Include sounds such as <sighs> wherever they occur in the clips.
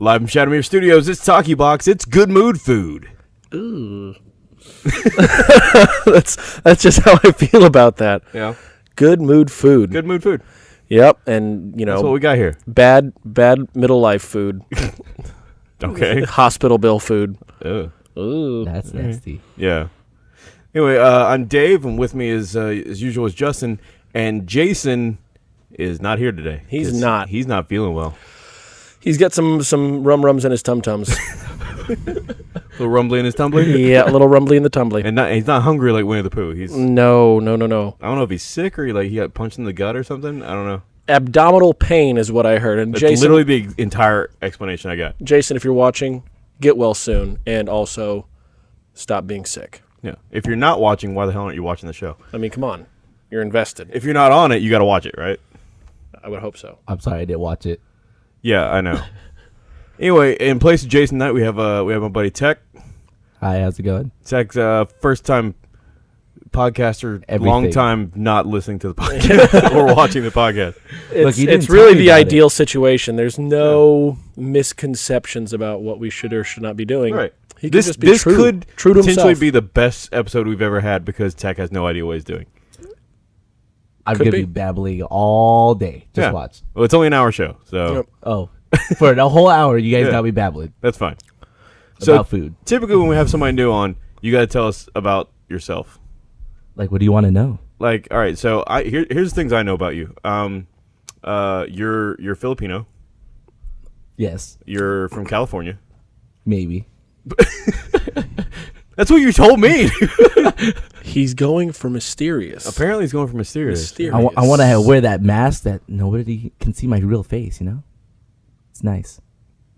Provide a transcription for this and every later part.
Live from Shadowmere Studios, it's Talkie Box. It's good mood food. Ooh. <laughs> that's that's just how I feel about that. Yeah. Good mood food. Good mood food. Yep, and you That's what we got here. bad bad middle life food, <laughs> Okay. <laughs> hospital bill food. Ugh. Ooh. That's nasty. Yeah. Anyway, uh, I'm Dave, and with me is, uh, as usual, is Justin, and Jason is not here today. He's 'cause not. He's not feeling well. He's got some some rum rums in his tum tums. A <laughs> little rumbly in his tumbling, yeah, a little rumbly in the tumbly. and not, he's not hungry like Winnie the Pooh. He's No, no, no, no. I don't know if he's sick or he, like he got punched in the gut or something. I don't know. Abdominal pain is what I heard. And That's Jason, literally the entire explanation I got. Jason, if you're watching, get well soon, and also stop being sick. Yeah. If you're not watching, why the hell aren't you watching the show? I mean, come on, you're invested. If you're not on it, you got to watch it, right? I would hope so. I'm sorry I didn't watch it. Yeah, I know. anyway, in place of Jason Knight, we have uh we have my buddy Tech. Hi, how's it going? Tech's uh, first time podcaster, Everything. long time not listening to the <laughs> podcast or watching the podcast. It's, you didn't it's tell really me the about it. ideal situation. There's no misconceptions about what we should or should not be doing. Right. He could this just be this true, could true to potentially himself. be the best episode we've ever had because Tech has no idea what he's doing. I'm Could gonna be. be. babbling all day. Just Yeah. watch. Well, it's only an hour show, so Yep. Oh, for the whole hour, you guys <laughs> Yeah. got me babbling that's fine. So about food. typically, when we have somebody new on, you got to tell us about yourself. Like, what do you want to know? Like, all right, so I here, here's the things I know about you. Um, uh, you're you're Filipino. Yes, You're from California. maybe. <laughs> That's what you told me. <laughs> He's going for mysterious. Apparently, he's going for mysterious. mysterious. I, w- I want to wear that mask that nobody can see my real face. You know, it's nice.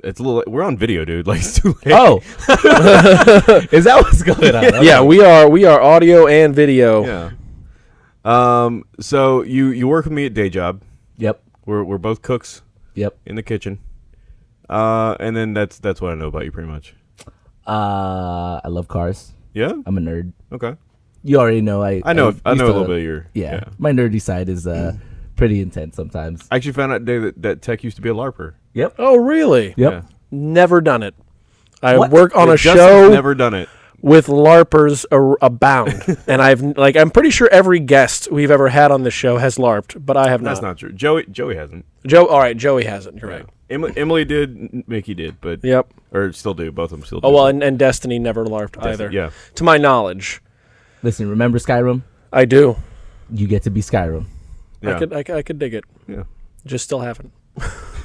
It's a little. We're on video, dude. <laughs> Like, it's too late. Oh, <laughs> is that what's going on? Yeah, we are. We are audio and video. Yeah. Um. So you you work with me at day job. Yep. We're we're both cooks Yep. in the kitchen. Uh, and then that's that's what I know about you, pretty much. Uh, I love cars. Yeah. I'm a nerd. Okay. You already know. I I know. I used know a little bit of your. Yeah, my nerdy side is uh <clears throat> pretty intense sometimes. I actually found out today that, that Tech used to be a larper. Yep. Oh, really? Yep. Yeah. Never done it. I What? work on Yeah, a Justin's show Never done it. with larpers ar- abound, <laughs> and I've like I'm pretty sure every guest we've ever had on the show has larped, but I have That's not. That's not true. Joey Joey hasn't. Joe, all right, Joey hasn't. You're right. Emily, Emily did. Mickey did, but Yep. or still do. Both of them still oh, do. Oh well, and, and Destiny never larped either. yeah. To my knowledge, Listen, remember Skyrim? I do. You get to be Skyrim. Yeah. I could I, could- I could dig it. yeah. Just still haven't.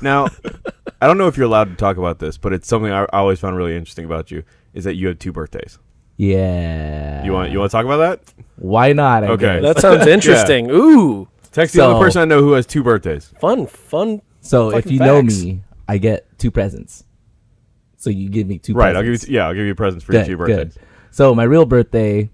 Now, <laughs> I don't know if you're allowed to talk about this, but it's something I, I always found really interesting about you is that you have two birthdays. Yeah. You want you want to talk about that? Why not? I Okay. guess. That sounds <laughs> interesting. Ooh, Tech's the So- only person I know who has two birthdays. fun, fun. So if Fucking you know facts. me, I get two presents. So you give me two Right. I'll give presents. you. Yeah. I'll give you presents for good, each of your birthdays. good. So my real birthday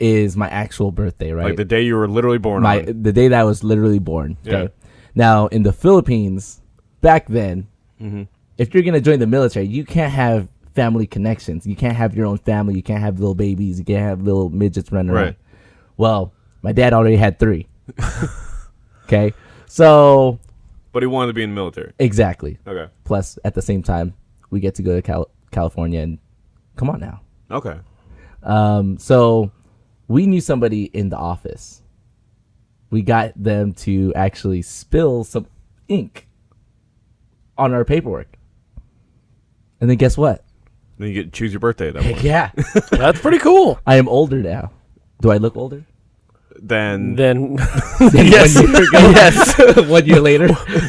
is my actual birthday, right? Like the day you were literally born my on. the day that I was literally born. Okay. Yeah. Now in the Philippines, back then, Mm-hmm. if you're gonna join the military, you can't have family connections. You can't have your own family. You can't have little babies. You can't have little midgets running around. Right. Well, my dad already had three. <laughs> okay. So But he wanted to be in the military. exactly. Okay. Plus, at the same time, we get to go to Cal- California and come on now. Okay. Um, so we knew somebody in the office. We got them to actually spill some ink on our paperwork. And then guess what? Then you get to choose your birthday at that point. Yeah. That's pretty cool. <laughs> I am older now. Do I look older? Then Then yes. <laughs> yes, <laughs> yes. One year <laughs> later.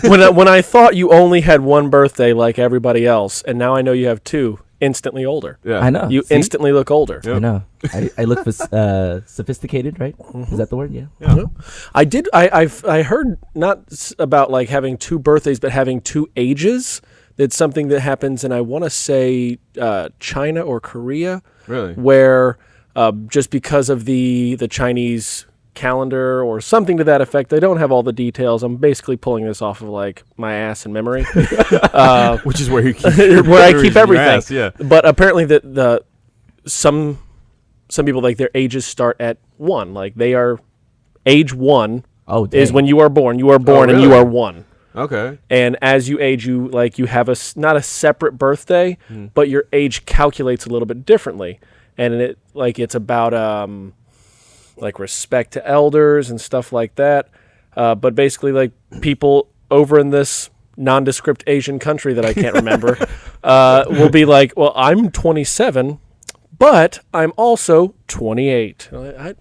when I, when I thought you only had one birthday like everybody else, and now I know you have two, instantly older. yeah. I know. You See? instantly look older. Yep. I know. I, I look phys- uh, sophisticated, right? Is that the word? Yeah. Yeah. I did. I I've I heard not about like having two birthdays, but having two ages. That's something that happens, and I want to say uh, China or Korea, Really? where uh, just because of the the Chinese calendar or something to that effect. I don't have all the details. I'm basically pulling this off of like my ass and memory, <laughs> uh, <laughs> Which is where you keep <laughs> where I keep everything. ass, yeah. But apparently, the the some some people like their ages start at one. Like they are age one Oh, is when you are born. You are born and you are one. Okay. and as you age you like you have a not a separate birthday but your age calculates a little bit differently and it like it's about um like respect to elders and stuff like that uh, but basically like people over in this nondescript asian country that i can't remember <laughs> uh, will be like well i'm 27 but i'm also 28 I, I,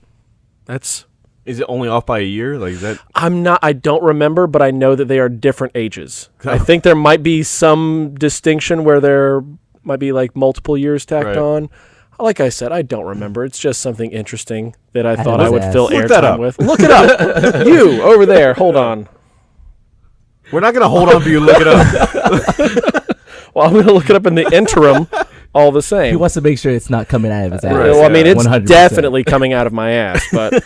that's Is it only off by a year? Like is that? I'm not. I don't remember, but I know that they are different ages. <laughs> I think there might be some distinction where there might be like multiple years tacked Right. on. Like I said, I don't remember. It's just something interesting that I thought I would asked. fill Look that airtime with. Look it up. you over there. Hold on. We're not gonna hold on for you. Look it up. <laughs> Well, I'm going to look it up in the interim. All the same. He wants to make sure it's not coming out of his ass. Right, well, I mean, it's 100%. definitely coming out of my ass, <laughs> but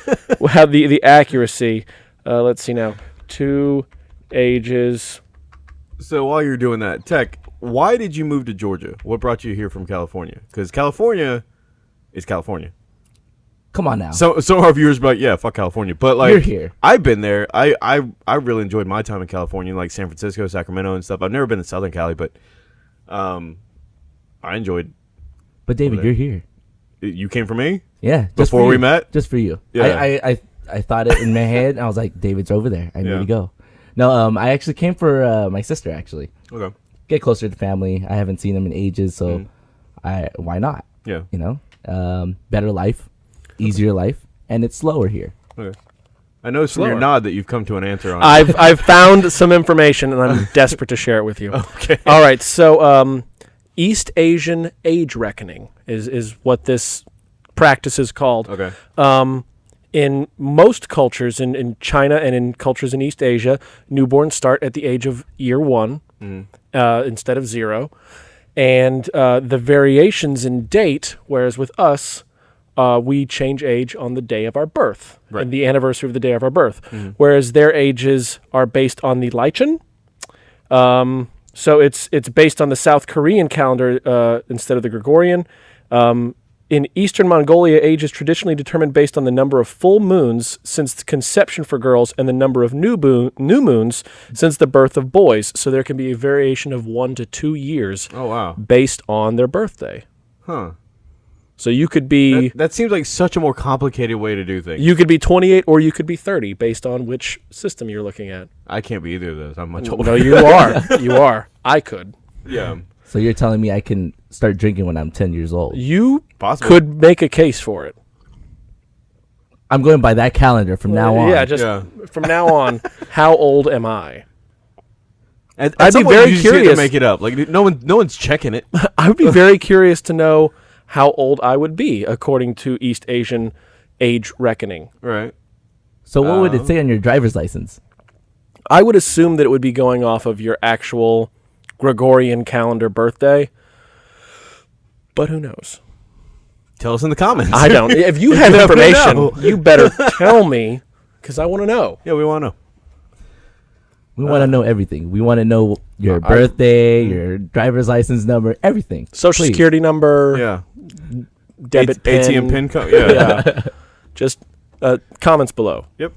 how the the accuracy. Uh, let's see now. Two ages. so while you're doing that, Tech, why did you move to Georgia? What brought you here from California? Because California is California. Come on now. So of our viewers like, yeah, fuck California. But like You're here. I've been there. I, I I really enjoyed my time in California, like San Francisco, Sacramento and stuff. I've never been to Southern Cali, but um I enjoyed but David, you're here. you came for me? Yeah. just Before for we met? Just for you. Yeah. I, I, I, I thought it in my <laughs> head. And I was like, David's over there. I need Yeah. to go. No, um, I actually came for uh, my sister. Actually, Okay. Get closer to the family. I haven't seen them in ages, so Mm. I why not? Yeah. You know, um, better life, easier life, and it's slower here. Okay. I know from your Slower. nod that you've come to an answer on it. I've I've <laughs> found some information and I'm <laughs> desperate to share it with you. Okay. All right. So, um, East Asian age reckoning is is what this practice is called. Okay. Um, in most cultures, in, in China and in cultures in East Asia, newborns start at the age of year one uh, instead of zero. And uh, the variations in date, whereas with us, uh, we change age on the day of our birth Right. and the anniversary of the day of our birth, whereas their ages are based on the Lichun. Um, so it's it's based on the South Korean calendar uh, instead of the Gregorian. Um, in Eastern Mongolia, age is traditionally determined based on the number of full moons since the conception for girls and the number of new, bo- new moons since the birth of boys. So there can be a variation of one to two years Oh wow. based on their birthday. Huh. So you could be That, that seems like such a more complicated way to do things. you could be 28 or you could be 30 based on which system you're looking at. I can't be either of those. I'm much older. No, you <laughs> are. You are. I could. yeah. So you're telling me I can start drinking when I'm 10 years old? You Possible. could make a case for it. I'm going by that calendar from now on. Yeah, just Yeah. from now on, <laughs> how old am I? At, I'd some be point, very you just get to curious. make it up. Like no one, no one's checking it. <laughs> I would be very curious to know how old I would be according to East Asian age reckoning. right. So what would it uh-huh. say on your driver's license? I would assume that it would be going off of your actual Gregorian calendar birthday. But who knows? Tell us in the comments. I don't. If you <laughs> have You information, you better <laughs> tell me because I want to know. yeah, we want to know. We want to know everything. We want to know your Uh, I- birthday, your driver's license number, everything. Social Please. security number, Yeah. debit A- pin, ATM pin code. Yeah. Yeah. <laughs> Just uh, comments below. Yep.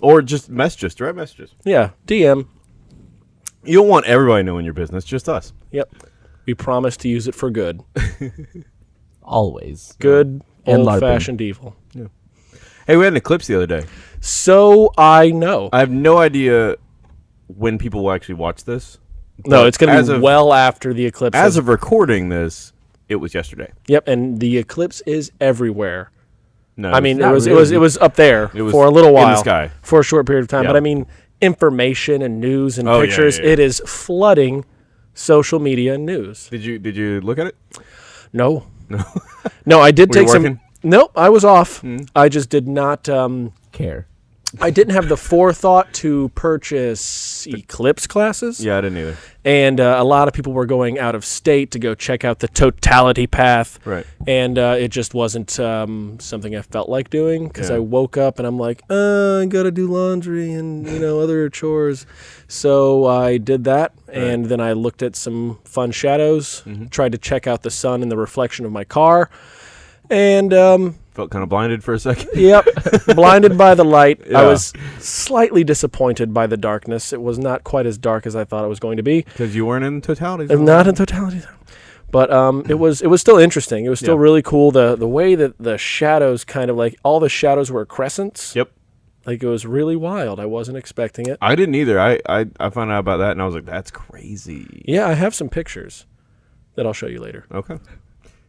Or just messages, direct messages. Yeah, DM. You don't want everybody knowing your business, just us. Yep. We promise to use it for good. <laughs> Always. Good, And old-fashioned evil. Hey, we had an eclipse the other day. So I know. I have no idea when people will actually watch this. no, it's going as to be of- well after the eclipse. As has- of recording this, it was yesterday. yep, and the eclipse is everywhere. No, I mean, it not was it was it was up there It was for a little in the while, sky. for a short period of time. Yeah. But I mean, information and news and Oh, pictures, yeah, yeah. it is flooding social media and news. Did you did you look at it? No, no, <laughs> no, I did Were you take some. Nope, I was off. I just did not. Um, Care. I didn't have the forethought to purchase eclipse classes. Yeah, I didn't either. and uh, a lot of people were going out of state to go check out the totality path Right. and uh, it just wasn't um, something i felt like doing because Yeah. i woke up and i'm like uh, i gotta do laundry and you know other chores so i did that and then i looked at some fun shadows Mm-hmm. tried to check out the sun in the reflection of my car and um, Felt kind of blinded for a second. <laughs> Yep. Blinded by the light. I was slightly disappointed by the darkness. It was not quite as dark as I thought it was going to be. Because you weren't in totality. Not in totality. But um, it was it was still interesting. It was still Yeah. really cool. The the way that the shadows kind of like all the shadows were crescents. Yep. Like it was really wild. I wasn't expecting it. I didn't either. I, I I found out about that and I was like, that's crazy. Yeah, I have some pictures that I'll show you later. Okay.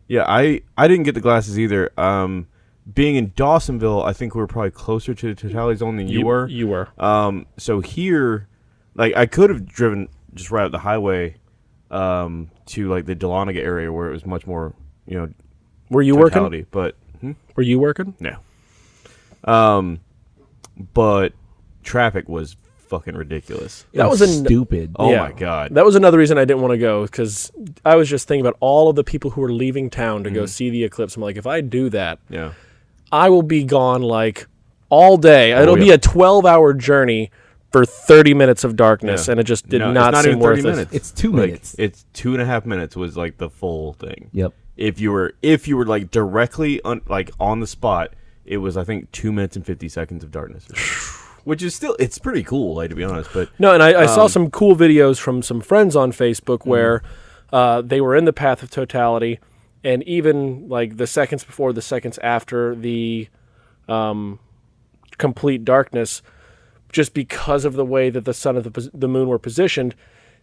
Yeah, I I didn't get the glasses either. Um, being in Dawsonville, I think we were probably closer to the totality zone than you, were. You were. Um, so here, like I could have driven just right up the highway, um, to like the Dahlonega area where it was much more, you know, Were you working? But hmm? Were you working? no. Um, but traffic was fucking ridiculous. It That was an- stupid. Oh Yeah. my god. That was another reason I didn't want to go because I was just thinking about all of the people who are leaving town to go mm-hmm. see the eclipse. I'm like, if I do that, yeah. I will be gone like all day. Oh, It'll be a 12 hour journey for 30 minutes of darkness, Yeah. and it just did No, it's not, not seem even 30 worth it. It's two Like, minutes. It's two and a half minutes was like the full thing. Yep. If you were if you were like directly on like on the spot, it was I think two minutes and fifty seconds of darkness, <sighs> <laughs> which is still it's pretty cool, like to be honest. But No, and I, I Um, saw some cool videos from some friends on Facebook Mm-hmm. where uh, they were in the path of totality, and even like the seconds before, the seconds after the um, complete darkness, just because of the way that the sun and the, the moon were positioned,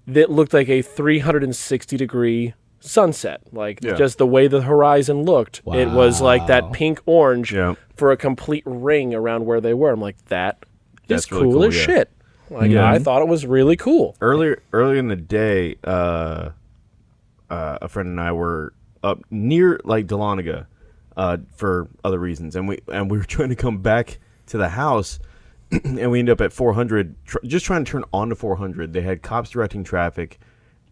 that looked like a 360 degree sunset. Like Yeah. just the way the horizon looked, it was like that pink orange Yeah. for a complete ring around where they were. I'm like, that That's really cool cool, as yeah. shit. Like Yeah. I thought it was really cool. earlier earlier in the day, uh, uh, a friend and I were up near like Dahlonega, uh, for other reasons, and we and we were <laughs> trying to come back to the house, <clears throat> and we ended up at 400, tr- just trying to turn onto 400. They had cops directing traffic,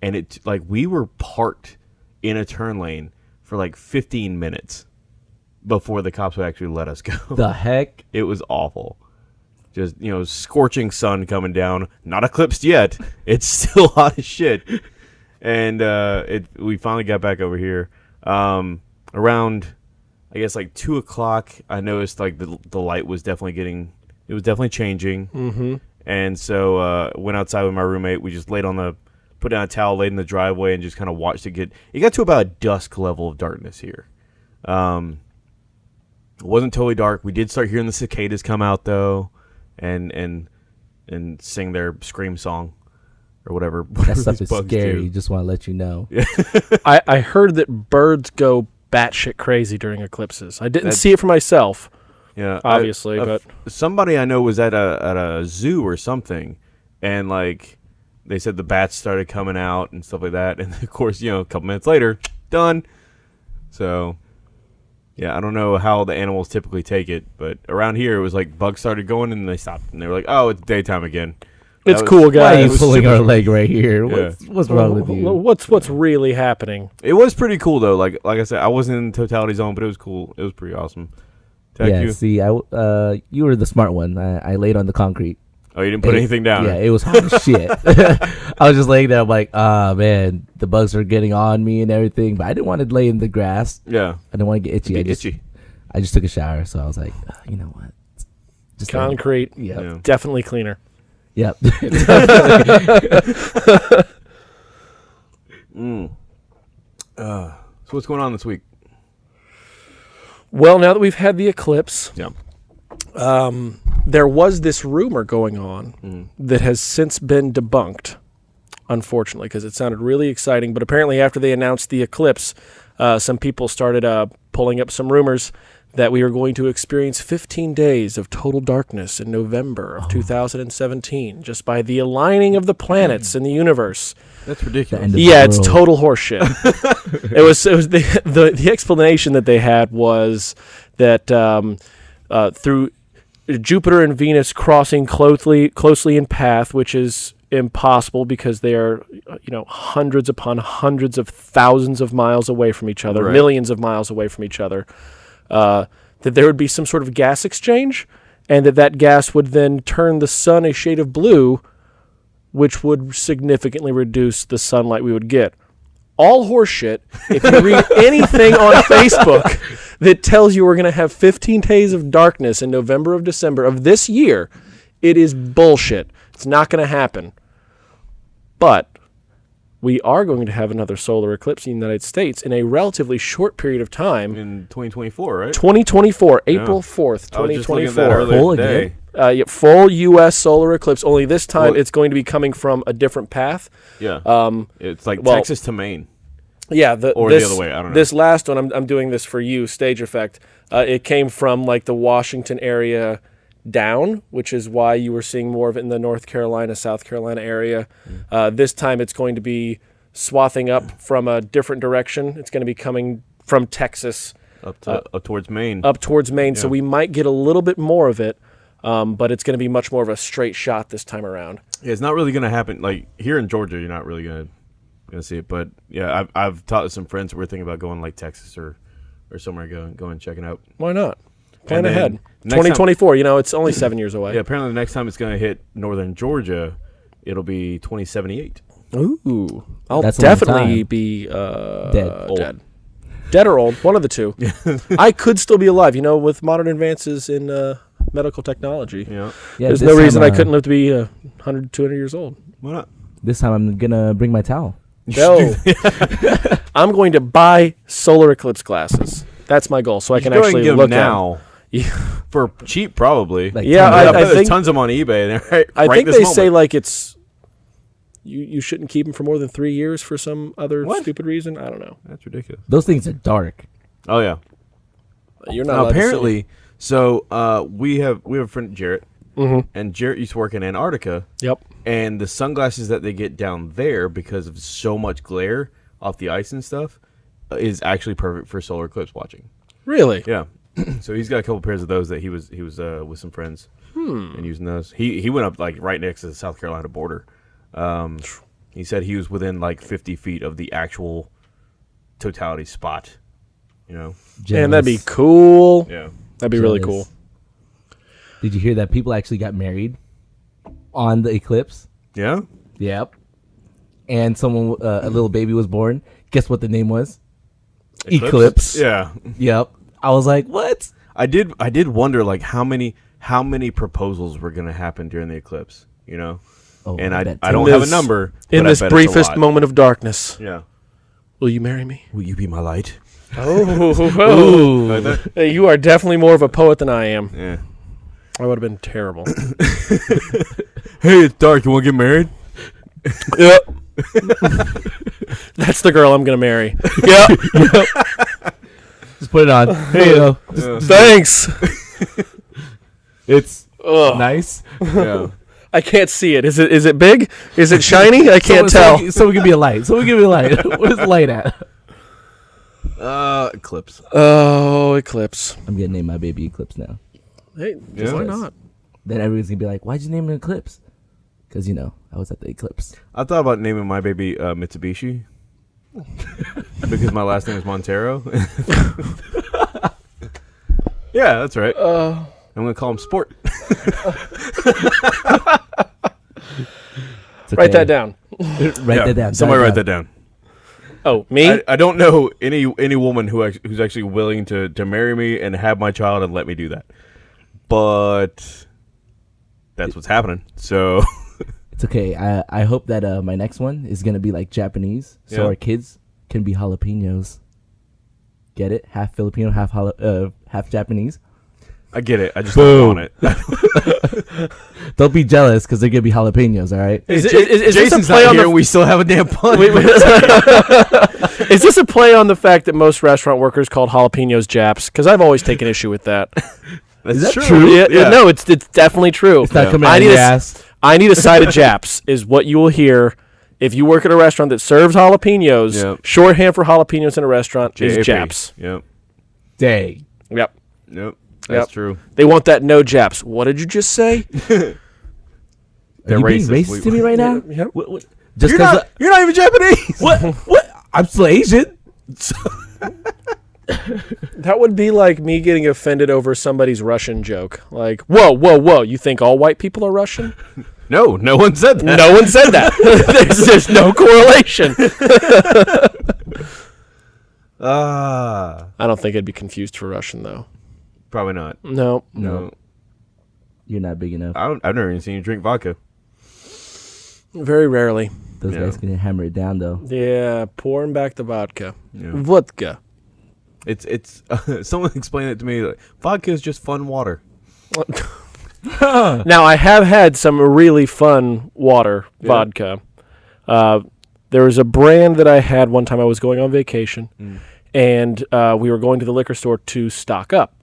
and it like we were parked in a turn lane for like 15 minutes before the cops would actually let us <laughs> go. The heck? It was awful. Just you know, scorching sun coming down, not eclipsed yet. <laughs> It's still <laughs> hot as shit. And uh, it we finally got back over here. Um, around, I guess like two o'clock. I noticed like the the light was definitely getting. It was definitely changing. Mm-hmm. And so uh, went outside with my roommate. We just laid on the, put down a towel, laid in the driveway, and just kind of watched it get. It got to about a dusk level of darkness here. Um, it wasn't totally dark. We did start hearing the cicadas come out though, and and and sing their scream song or whatever. <laughs> That stuff is scary. do. Just want to let you know. <laughs> I, I heard that birds go batshit crazy during eclipses. I didn't That- see it for myself. Yeah, I- Obviously, a- but- somebody I know was at a at a zoo or something, and like they said the bats started coming out and stuff like that, <laughs> and of course you know a couple minutes later, done. So. Yeah, I don't know how the animals typically take it, but around here it was like bugs started going and they stopped and they were like, "Oh, it's daytime again." It's was- cool, Why are guys. you was pulling super- our leg right here? Yeah. What's, what's wrong with you? What's what's really happening? It was pretty cool though. Like like I said, I wasn't in the totality zone, but it was cool. It was pretty awesome. Tech yeah, you? see, I uh, you were the smart one. I, I laid on the concrete. Oh, you didn't put It- anything down. Yeah, it was hot as shit. <laughs> I was just laying there. I'm like, ah, man, the bugs are getting on me and everything. But I didn't want to lay in the grass. yeah. I didn't want to get itchy. I just, itchy. I just took a shower, so I was like, ah, you know what? Just Concrete, Yep. Yeah. definitely cleaner. Yep. <laughs> <laughs> So what's going on this week? Well, now that we've had the eclipse, Yeah. There was this rumor going on that has since been debunked, unfortunately, because it sounded really exciting. But apparently, after they announced the eclipse, uh, some people started uh, pulling up some rumors that we were going to experience 15 days of total darkness in November of 2017 just by the aligning of the planets in the universe. That's ridiculous. Yeah, it's total horseshit. <laughs> it was it was the, <laughs> the the explanation that they had was that um, uh, through Jupiter and Venus crossing closely closely in path, which is impossible because they are you know hundreds upon hundreds of thousands of miles away from each other, Right. millions of miles away from each other. Uh, that there would be some sort of gas exchange, and that that gas would then turn the sun a shade of blue, which would significantly reduce the sunlight we would get. All horseshit. If you read <laughs> anything on Facebook, that tells you we're going to have 15 days of darkness in November of December of this year, it is bullshit. It's not going to happen. But we are going to have another solar eclipse in the United States in a relatively short period of time. in 2024, right? 2024, April 4th, I was just looking at that 2024. Full today. again? Uh, yeah, full U.S. solar eclipse. Only this time Well- it's going to be coming from a different path. Yeah, Um, it's like well- Texas to Maine. Yeah, the, Or the this, other way, I don't know. This last one, I'm, I'm doing this for you, stage effect. Uh, it came from like the Washington area down, which is why you were seeing more of it in the North Carolina, South Carolina area. Mm. Uh, this time it's going to be swathing up from a different direction. It's going to be coming from Texas Up to up towards Maine. up towards Maine, so we might get a little bit more of it. Um, but it's going to be much more of a straight shot this time around. Yeah, it's not really gonna happen. Like here in Georgia, you're not really gonna gonna see it. But yeah, I've I've talked to some friends We're thinking about going like Texas or or somewhere going going and checking out. Why not? Plan ahead. 2024. You know, it's only seven years away. Yeah, apparently the next time it's gonna hit northern Georgia, it'll be 2078. Ooh, I'll That's definitely be uh, Dead. Old. dead, dead or old. One of the two. <laughs> I could still be alive. You know, with modern advances in uh, medical technology, Yeah, Yeah, there's this no time, reason I uh, couldn't live to be uh, 100, 200 years old. why not? This time I'm gonna bring my towel. No, <laughs> I'm going to buy solar eclipse glasses. That's my goal, so I can go ahead actually and get 'em look now <laughs> Yeah. for cheap, probably. Like Yeah, $10. I- I, bet I there's think- tons of them on eBay. <laughs> Right, I right think they moment. say like it's you you shouldn't keep them for more than three years for some other What? stupid reason. I don't know. that's ridiculous. Those things are dark. Oh yeah. You're not Now, allowed to see apparently, so uh, we have we have a friend Jarrett, Mhm. and Jarrett used to work in Antarctica, Yep. and the sunglasses that they get down there because of so much glare off the ice and stuff uh, is actually perfect for solar eclipse watching. Really? Yeah. <clears throat> so he's got a couple pairs of those that he was he was uh, with some friends and using those. He he went up like right next to the South Carolina border. Um, he said he was within like 50 feet of the actual totality spot. You know. Man, that'd be cool. Yeah. That'd be really cool. Did you hear that people actually got married on the eclipse? Yeah. Yep. And someone, uh, a little baby was born. Guess what the name was? Eclipse. Yeah. Yep. I was like, what? I did. I did wonder like how many how many proposals were going to happen during the eclipse. You know, Oh, and I, bet I don't In have a this- number In but I this bet it's a briefest lot. moment of darkness, Yeah. will you marry me? Will you be my light? Oh, <laughs> Like? Hey, you are definitely more of a poet than I am. Yeah. I would have been terrible. <laughs> Hey, it's dark. You want to get married? <laughs> yep. That's the girl I'm gonna marry. <laughs> Yep. Just put it on. Hey, yo. Yeah. Thanks. It's Ugh. nice. yeah. I can't see it. Is it is it big? Is it shiny? I can't so, tell. So, so we give me a light. So we give me a light. what is the light at? Uh, eclipse. Oh, eclipse. I'm gonna name my baby Eclipse now. Hey, Yeah. why not? Then everyone's gonna be like, "Why'd you name it Eclipse?" Because you know I was at the eclipse. I thought about naming my baby uh, Mitsubishi <laughs> because my last name is Montero. <laughs> yeah, that's right. Uh, I'm gonna call him Sport. <laughs> It's write that down. Write Yeah, that down. Somebody Jot it write that down. Oh, me? I, I don't know any any woman who act- who's actually willing to to marry me and have my child and let me do that, but that's what's happening. So <laughs> It's okay. I I hope that uh, my next one is gonna be like Japanese, so Yeah. our kids can be jalapenos. Get it? Half Filipino, half jala- uh, half Japanese. I get it. I just Boom. don't want it. <laughs> Don't be jealous because they're gonna be jalapenos. All right. Is, it, Ja- is, is this a Jason's play not on here. the? we still have a damn pun. <laughs> Wait, wait. is this a play on the fact that most restaurant workers called jalapenos Japs? Because I've always taken issue with that. That's that true. true? yeah, yeah, no, it's it's definitely true. It's not Yeah. coming I out of need your ass. I need a <laughs> side of Japs is what you will hear if you work at a restaurant that serves jalapenos. Yep. Shorthand for jalapenos in a restaurant is JAP. Japs. Yep. Dang. Yep. Yep. That's Yep. true. They want that no Japs. What did you just say? Are <laughs> They're you being racist. racist We- to me right now? Yep. What, what, just You're because not. You're not even Japanese. what? What? <laughs> I'm still Asian. <laughs> That would be like me getting offended over somebody's Russian joke. Like, whoa, whoa, whoa! You think all white people are Russian? <laughs> No, no one said that. no one said that. <laughs> there's, there's no correlation. Ah, I don't think I'd be confused for Russian though. probably not. No, No, You're not big enough. I don't. I've never even seen you drink vodka. very rarely. Those Yeah. guys can hammer it down though. Yeah, pouring back the vodka. Yeah. Vodka. It's it's. <laughs> someone explained it to me. Like, vodka is just fun water. <laughs> Now I have had some really fun water vodka. Uh, there was a brand that I had one time. I was going on vacation, and uh, we were going to the liquor store to stock up.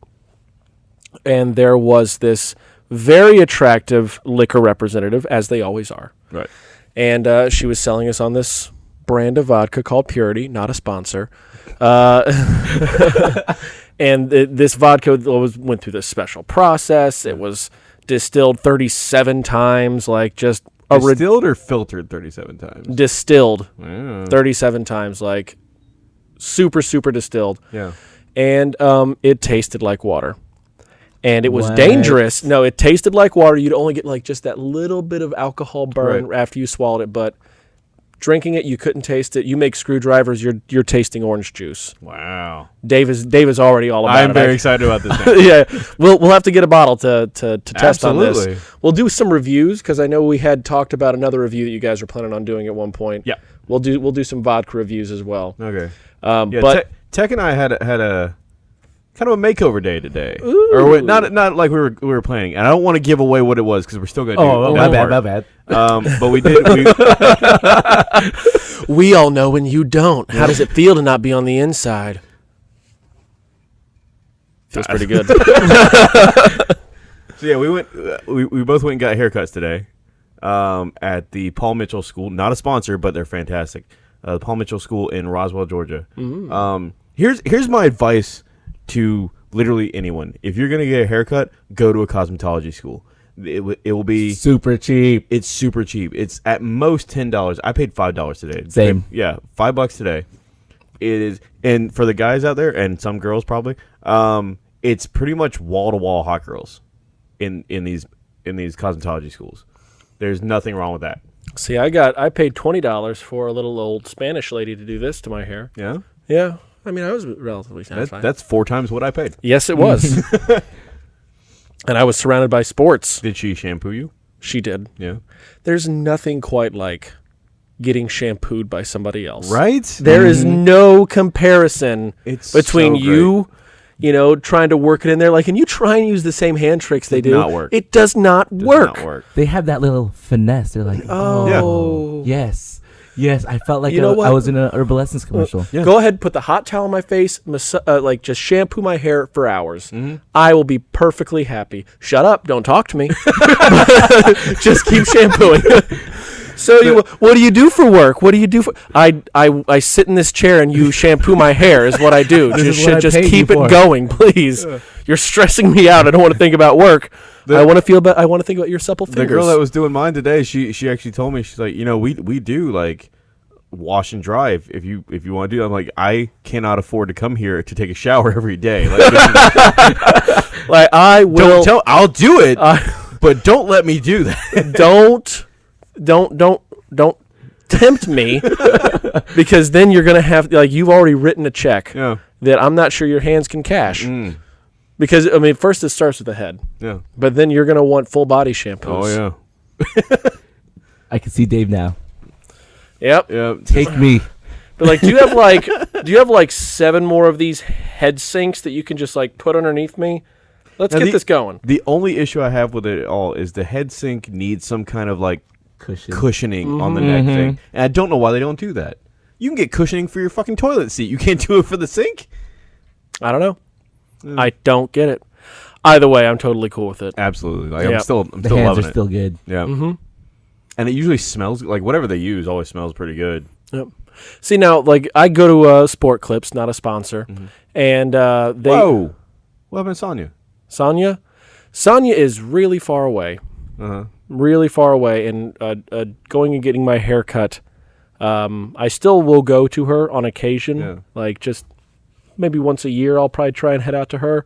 And there was this very attractive liquor representative, as they always are. Right. and uh, she was selling us on this brand of vodka called Purity, not a sponsor. Uh, <laughs> and th- this vodka was went through this special process. It was distilled 37 times, like just a rid- Distilled or filtered thirty-seven times. distilled Yeah. 37 times, like super super distilled, yeah. and um, it tasted like water. And it was What? dangerous. No, it tasted like water. You'd only get like just that little bit of alcohol burn Right. after you swallowed it, but drinking it, you couldn't taste it. You make screwdrivers, you're you're tasting orange juice. Wow. Dave is Dave is already all about it. I'm very excited about this. <laughs> Yeah, we'll we'll have to get a bottle to to, to test on this. We'll do some reviews because I know we had talked about another review that you guys were planning on doing at one point. Yeah. we'll do we'll do some vodka reviews as well. Okay. Um, Yeah. but Tech and I had a, had a kind of a makeover day today, or wait, not not like we were we were planning. And I don't want to give away what it was because we're still going to. Oh, do my bad, my bad. Um, but we did. We, <laughs> we all know when you don't. How does it feel to not be on the inside? Feels pretty <laughs> good. so yeah, we went. Uh, we we both went and got haircuts today, um, at the Paul Mitchell School. Not a sponsor, but they're fantastic. Uh, the Paul Mitchell School in Roswell, Georgia. Um, here's here's my advice to literally anyone: if you're gonna get a haircut, go to a cosmetology school. It, w- it will be Super cheap. It's super cheap. It's at most ten dollars. I paid five dollars today. Same. Yeah, five bucks today. It is, and for the guys out there, and some girls probably, um, it's pretty much wall to wall hot girls, in in these in these cosmetology schools. There's nothing wrong with that. See, I got I paid twenty dollars for a little old Spanish lady to do this to my hair. Yeah, Yeah, I mean I was relatively that, satisfied. that's four times what I paid. yes, it was. <laughs> and I was surrounded by sports. Did she shampoo you? She did. Yeah, There's nothing quite like getting shampooed by somebody else. right. There is mm-hmm. no comparison It's between so you, you know, trying to work it in there. Like, and you try and use the same hand tricks they do. not work. It does not Does work. not work. They have that little finesse. They're like, oh, oh yes, yes. I felt like You know I- what? I was in an Herbal Essence commercial. Yeah. Go ahead, put the hot towel on my face, mas- uh, like just shampoo my hair for hours. Mm-hmm. I will be perfectly happy. Shut up! Don't talk to me. <laughs> <laughs> just keep shampooing. <laughs> so, you, what do you do for work? What do you do for? I I I sit in this chair and you shampoo my hair. Is what I do. This just is what I just paid you keep it for. going, please. You're stressing me out. I don't want to think about work. The- I want to feel. about. I want to think about your supple fingers. The girl that was doing mine today, she she actually told me she's like, you know, we we do like wash and dry if, if you if you want to do. It. I'm like, I cannot afford to come here to take a shower <laughs> every day. Like, <laughs> like I will. don't tell. I'll do it, <laughs> but don't let me do that. don't don't don't don't tempt me because then you're gonna have like you've already written a check yeah, that I'm not sure your hands can cash Mm. Because I mean first it starts with the head yeah. but then you're gonna want full body shampoos. Oh yeah, <laughs> I can see Dave now. Yep. Yep. Take me. <laughs> But like, do you have <laughs> like do you have like seven more of these head sinks that you can just like put underneath me? Let's Now get the- this going. The only issue I have with it all is the head sink needs some kind of like Cushion. cushioning on the neck mm-hmm. thing, and I don't know why they don't do that. You can get cushioning for your fucking toilet seat. You can't do it for the sink. I don't know. I don't get it. Either way, I'm totally cool with it. Absolutely, like Yeah. I'm still I'm The still hands loving are it. still good. Yeah. Mm-hmm. And it usually smells like whatever they use always smells pretty good. Yep. See now, like I go to uh, Sport Clips, not a sponsor, and uh, they Whoa. What happened to Sonya? Sonya, Sonya is really far away, Uh huh. really far away, and uh, uh, going and getting my hair cut. Um, I still will go to her on occasion, Yeah. like just maybe once a year. I'll probably try and head out to her,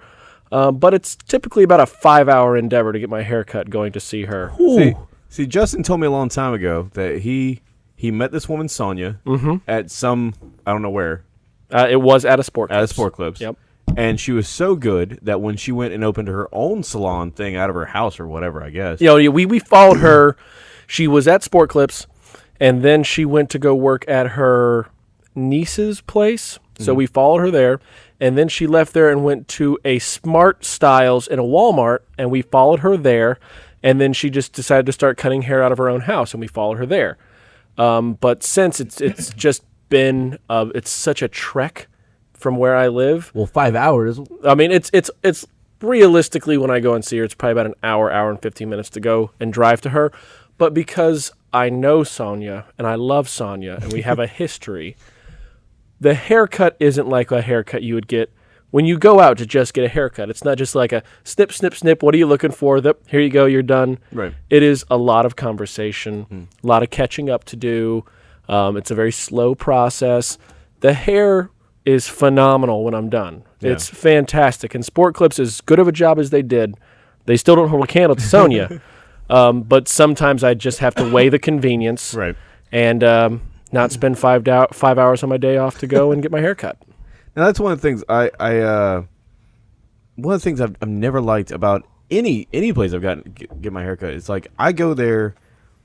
um, but it's typically about a five-hour endeavor to get my hair cut going to see her. See, see, Justin told me a long time ago that he he met this woman Sonya Mm-hmm. at some I don't know where, Uh, it was at a sport. at a Sport Clips. Yep. And she was so good that when she went and opened her own salon thing out of her house or whatever, I guess. You know, we we followed her. She was at Sport Clips, and then she went to go work at her niece's place. So we followed her there, and then she left there and went to a Smart Styles in a Walmart, and we followed her there. And then she just decided to start cutting hair out of her own house, and we followed her there. Um, but since it's it's <laughs> just been uh, it's such a trek from where I live. Well, five hours. I mean, it's it's it's realistically when I go and see her, it's probably about an hour, hour and fifteen minutes to go and drive to her. But because I know Sonia and I love Sonia and we have a <laughs> history, the haircut isn't like a haircut you would get when you go out to just get a haircut. It's not just like a snip, snip, snip. What are you looking for? Here you go, you're done. Right. It is a lot of conversation, a lot of catching up to do. Um, it's a very slow process. The hair is phenomenal when I'm done. It's fantastic. And Sport Clips, as good of a job as they did, they still don't hold a candle to Sonia. <laughs> um, but sometimes I just have to weigh the convenience Right. and um, not spend five, dou- five hours on my day off to go and get my hair cut. <laughs> And that's one of the things I, I uh, one of the things I've, I've never liked about any any place I've gotten get, get my hair cut. It's like I go there,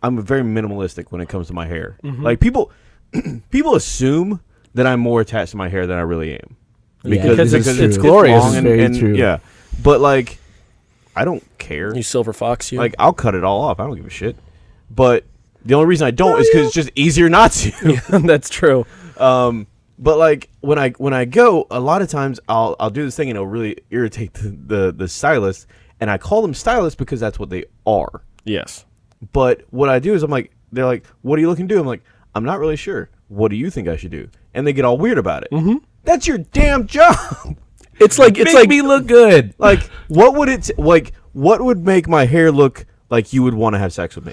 I'm very minimalistic when it comes to my hair. Like people, <clears throat> people assume that I'm more attached to my hair than I really am. Yeah, Because it's- is it's glorious. long and- very and- true. Yeah, but like, I don't care. You silver fox, you. Like I'll cut it all off. I don't give a shit. But the only reason I don't is because it's just easier not to. <laughs> That's true. Um, but like when I when I go, a lot of times I'll I'll do this thing and it'll really irritate the the, the stylist, and I call them stylists because that's what they are. Yes. But what I do is I'm like, they're like, "What are you looking to do?" I'm like, "I'm not really sure. What do you think I should do?" And they get all weird about it. Mm-hmm. That's your damn job. <laughs> It's like it's Make like me look good. <laughs> like, what would it like? What would make my hair look like you would want to have sex with me?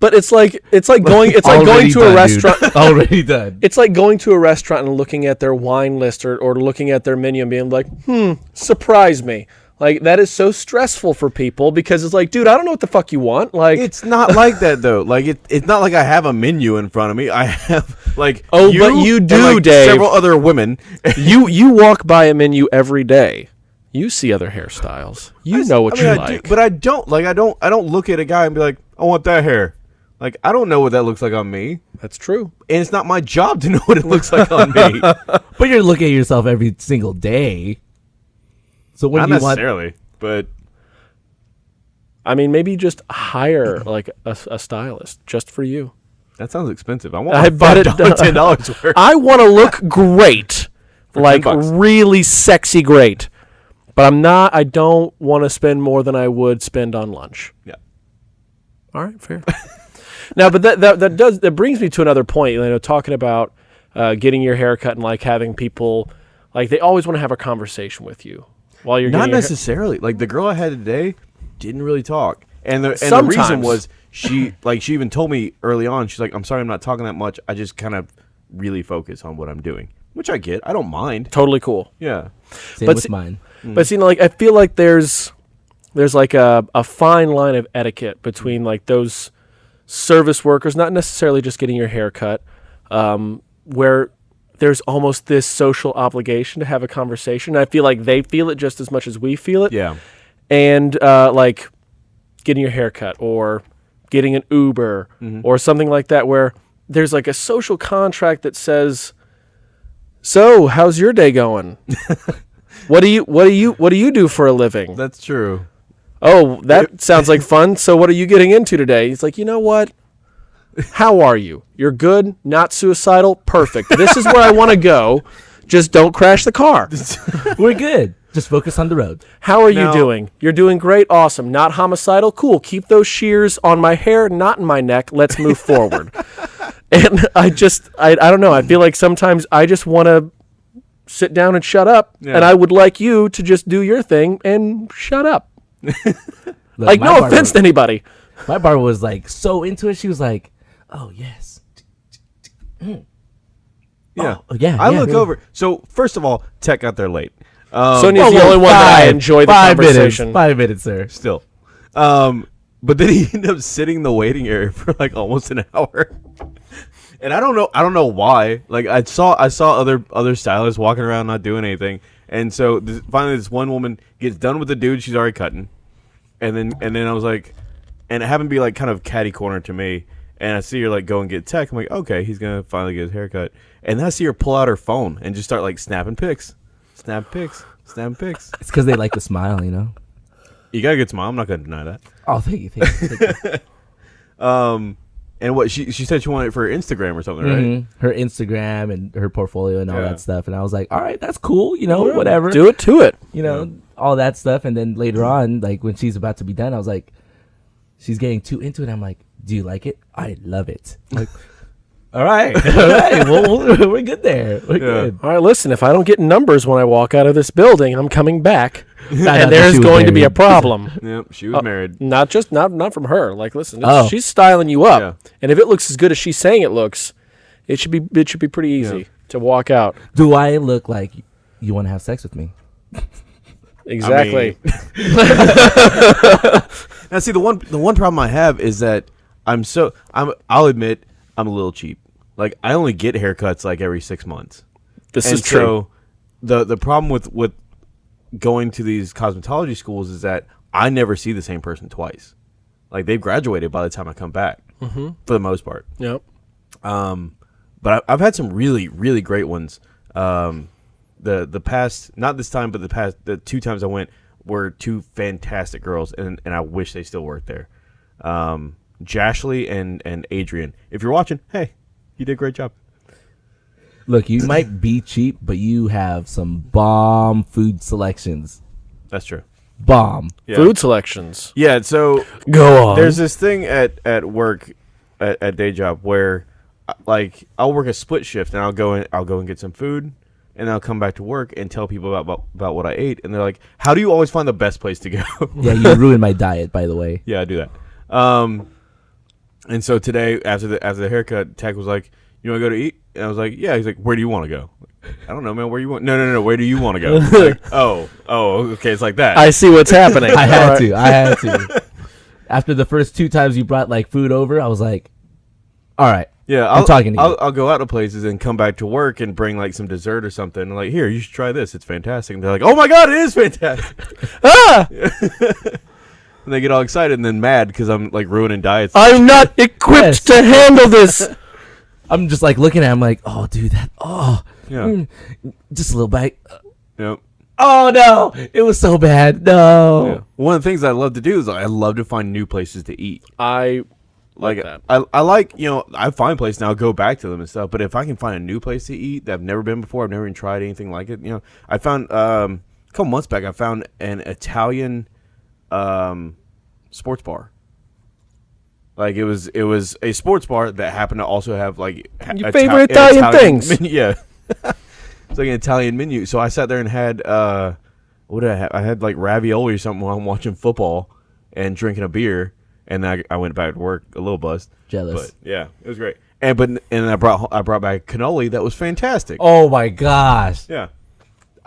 But it's like it's like going it's like going to done, a restaurant. <laughs> Already done. It's like going to a restaurant and looking at their wine list or, or looking at their menu and being like, hmm, surprise me. Like that is so stressful for people because it's like, dude, I don't know what the fuck you want. Like It's not like <laughs> that though. Like it, it's not like I have a menu in front of me. I have like Oh, but you and, do, like, Dave. Several other women. you <laughs> you walk by a menu every day. You see other hairstyles. You know what I mean, you I like. do, but I don't like. I don't. I don't look at a guy and be like, I want that hair. Like I don't know what that looks like on me, That's true. and it's not my job to <laughs> know what it looks like on me. <laughs> But you're looking at yourself every single day. So when not do you want? necessarily, but I mean, maybe just hire <clears throat> like a, a stylist just for you. that sounds expensive. I want <laughs> I my bet it five dollars, ten dollars worth. I want to look great, like 10 bucks. really sexy great. But I'm not. I don't want to spend more than I would spend on lunch. Yeah. All right, fair. Now, but that, that that does that brings me to another point. You know, talking about uh, getting your hair cut and like having people like they always want to have a conversation with you while you're Not getting your hair- necessarily. Like the girl I had today didn't really talk, and the and the reason was she like she even told me early on. She's like, "I'm sorry, I'm not talking that much. I just kind of really focus on what I'm doing," which I get. I don't mind. Totally cool. Yeah, Same But with see- mine. But see, like I feel like there's there's like a, a fine line of etiquette between like those service workers, not necessarily just getting your hair cut, um, where there's almost this social obligation to have a conversation. I feel like they feel it just as much as we feel it. yeah. And uh, like getting your hair cut or getting an Uber or something like that, where there's like a social contract that says, "So, how's your day going?" <laughs> What do you what do you what do you do for a living? That's true. Oh, that <laughs> sounds like fun. So what are you getting into today? He's like, "You know what? How are you? You're good, not suicidal. Perfect. This is where I want to go. Just don't crash the car. <laughs> We're good. Just focus on the road. How are you doing? You're doing great. Awesome. Not homicidal. Cool. Keep those shears on my hair, not in my neck. Let's move forward." <laughs> And I just I I don't know. I feel like sometimes I just want to sit down and shut up, Yeah. and I would like you to just do your thing and shut up. Look, Like no barber- offense to anybody. My barber was like so into it. She was like, "Oh yes, Yeah. Oh, yeah, I yeah, look yeah. over. So first of all, Tech got there late. Um, Sonia's Whoa, the whoa, only one that I five- enjoy the five conversation. Minutes, five minutes, sir. still. Um, but then he <laughs> ended up sitting in the waiting area <laughs> for like almost an hour. and I don't know, I don't know why. Like I saw, I saw other other stylists walking around not doing anything, and so this, finally this one woman gets done with the dude she's already cutting, and then and then I was like, and it happened to be like kind of catty corner to me, and I see her like go and get tech. I'm like, okay, he's gonna finally get his haircut, and then I see her pull out her phone and just start like snapping pics, snap pics, snap pics. <laughs> It's because they like to smile, you know. You got a good smile. I'm not gonna deny that. Oh, thank you, thank you. Thank you. <laughs> Um, and what she she said she wanted it for Instagram or something, right? Mhm. Her Instagram and her portfolio and all Yeah. that stuff, and I was like, all right, that's cool, you know, whatever. Do it to it. you know, all that stuff. And then later on, like when she's about to be done, I was like, she's getting too into it. I'm like, do you like it? I love it. <laughs> Like, all right, <laughs> all right, well, we'll- we're good there. We're good. All right, listen. If I don't get numbers when I walk out of this building, I'm coming back, <laughs> and there's she was going to be a problem. <laughs> Yep, she was uh, married. Not just not not from her. Like, listen, Oh. she's styling you up, Yeah. and if it looks as good as she's saying it looks, it should be it should be pretty easy Yeah. to walk out. Do I look like you want to have sex with me? Exactly. Now, see the one the one problem I have is that I'm so I'm I'll admit I'm a little cheap. Like I only get haircuts like every six months. this and is true. so the the problem with with going to these cosmetology schools is that I never see the same person twice. Like they've graduated by the time I come back, mm-hmm. for the most part. yep. Um, but I, I've had some really, really great ones. Um, the the past, not this time, but the past, the two times I went were two fantastic girls, and and I wish they still worked there. Um, Jashley and and Adrian. If you're watching, hey, you did a great job. Look, you might be cheap, but you have some bomb food selections. That's true. Bomb. Yeah. Food selections. Yeah. So <laughs> Go on. there's this thing at at work at, at day job where uh, like I'll work a split shift and I'll go and I'll go and get some food and I'll come back to work and tell people about about, about what I ate and they're like how do you always find the best place to go Yeah, you <laughs> ruined my diet, by the way. yeah I do that um and so today after the after the haircut tech was like you want to go to eat and I was like yeah he's like where do you want to go I don't know man where you want no no no, no where do you want to go like, <laughs> oh oh okay it's like that I see what's happening. <laughs> I had All right. to. I had to. <laughs> After the first two times you brought like food over, I was like, all right. Yeah, I'm I'll, talking to you. I'll, I'll go out to places and come back to work and bring like some dessert or something. And like, here, you should try this. It's fantastic. And they're like, oh my god, it is fantastic. Ah, and they get all excited and then mad because I'm like ruining diets. I'm not <laughs> equipped Yes. to handle this. <laughs> I'm just like looking at him like, oh, dude, that, oh, yeah. mm, just a little bite. Yep. Oh, no. It was so bad. No. Yeah. One of the things I love to do is I love to find new places to eat. I Like that. I, I like you know I find places and I'll go back to them and stuff. But if I can find a new place to eat that I've never been before, I've never even tried anything like it. You know, I found um, a couple months back I found an Italian um, sports bar. Like it was it was a sports bar that happened to also have like Your favorite an Italian things. menu- <laughs> yeah, it's like an Italian menu. So I sat there and had uh, what did I have? I had like ravioli or something while I'm watching football and drinking a beer, and I, I went back to work a little buzzed. Jealous. But yeah, it was great. And but and I brought I brought back cannoli that was fantastic. Oh, my gosh. Yeah,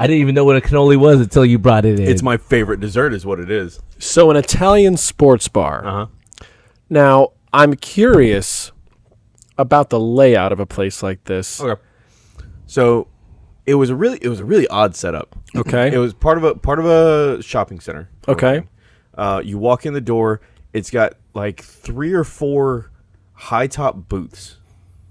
I didn't even know what a cannoli was until you brought it in. it's my favorite dessert, is what it is. so an Italian sports bar. Uh huh. Now I'm curious about the layout of a place like this. Okay. So it was a really it was a really odd setup. Okay. It was part of a part of a shopping center. Okay. Uh, you walk in the door. It's got like three or four high top booths,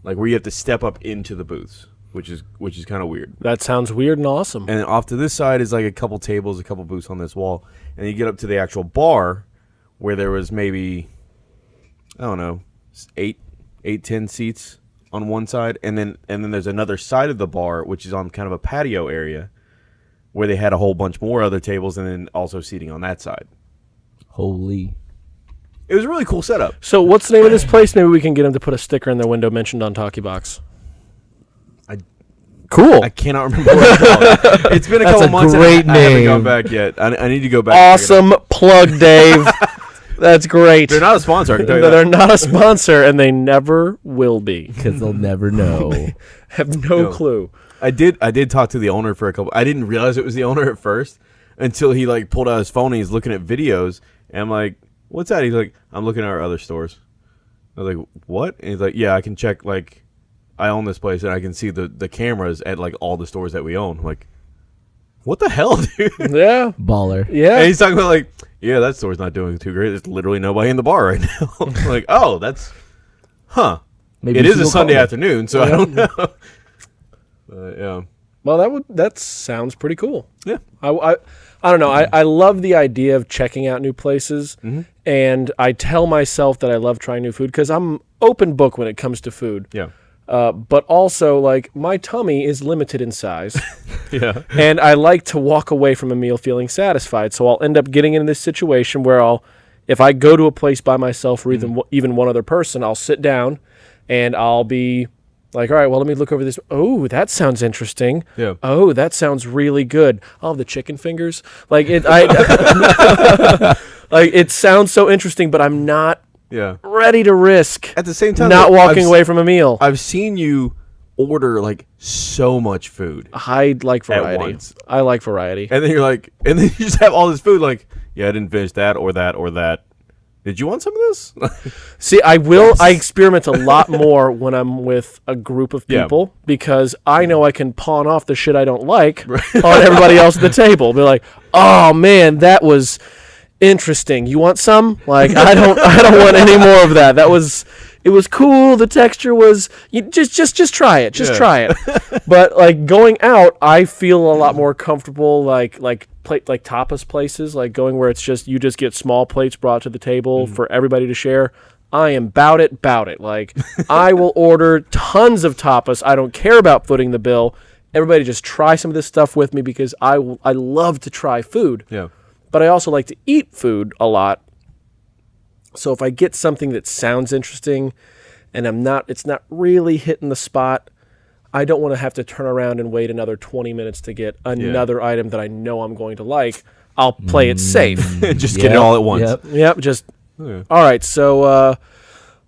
like where you have to step up into the booths, which is which is kind of weird. That sounds weird and awesome. And off to this side is like a couple tables, a couple booths on this wall, and you get up to the actual bar, where there was maybe, I don't know, eight, eight, ten seats on one side, and then and then there's another side of the bar which is on kind of a patio area, where they had a whole bunch more other tables, and then also seating on that side. Holy. It was a really cool setup. So what's the name of this place? Maybe we can get them to put a sticker in their window mentioned on Talkie Box. I- cool. I cannot remember what it's called. <laughs> It's been a That's couple a months. great and I, I haven't name. gone back yet. I, I need to go back. and check it out. awesome plug, Dave. <laughs> That's great. They're not a sponsor. I can tell you they're not a sponsor, and they never will be. Because they'll never know. <laughs> Have no, No. clue. I did. I did talk to the owner for a couple. I didn't realize it was the owner at first until he like pulled out his phone and he's looking at videos. And I'm like, "What's that?" He's like, "I'm looking at our other stores." I was like, "What?" And he's like, "Yeah, I can check like I own this place and I can see the the cameras at like all the stores that we own. I'm like, what the hell, <laughs> dude? Yeah. Baller. Yeah. And he's talking about like, yeah, that store's not doing too great. There's literally nobody in the bar right <laughs> now. like, oh, that's, huh? Maybe it you is should a Sunday afternoon, so I don't <laughs> know. But, yeah, Well, that would that sounds pretty cool. yeah, I, I, I don't know. I, I love the idea of checking out new places, mm-hmm. and I tell myself that I love trying new food because I'm open book when it comes to food. yeah, Uh, but also, like my tummy is limited in size, <laughs> yeah. and I like to walk away from a meal feeling satisfied. So I'll end up getting in this situation where I'll, if I go to a place by myself or even even one other person, I'll sit down, and I'll be like, all right, well, let me look over this. Oh, that sounds interesting. Yeah. Oh, that sounds really good. i Oh, the chicken fingers. Like it, I, <laughs> <laughs> like it sounds so interesting, but I'm not Yeah. ready to risk At the same time, not though, walking I've, away from a meal. I've seen you order like so much food, I like variety. I like variety. and then you're like, and then <laughs> you just have all this food. Like, yeah, I didn't finish that or that or that. Did you want some of this? <laughs> See, I will. I experiment a lot more when I'm with a group of Yeah. people because I know I can pawn off the shit I don't like on everybody else at the table. Be like, "Oh man, that was interesting. You want some?" Like, I don't. I don't want any more of that. That was. It was cool. The texture was. You just, just, just try it. Just Yeah. try it. <laughs> but like going out, I feel a lot more comfortable. Like, like plate, like tapas places, like going where it's just you just get small plates brought to the table mm-hmm. for everybody to share. I am bout it, bout it. Like I will <laughs> order tons of tapas. I don't care about footing the bill. Everybody just try some of this stuff with me because I I love to try food, yeah, but I also like to eat food a lot. So if I get something that sounds interesting and I'm not it's not really hitting the spot, I don't want to have to turn around and wait another 20 minutes to get another item that I know I'm going to like. I'll play it safe. <laughs> just get it all at once. Yep. Yep, just Yeah. all right. So uh,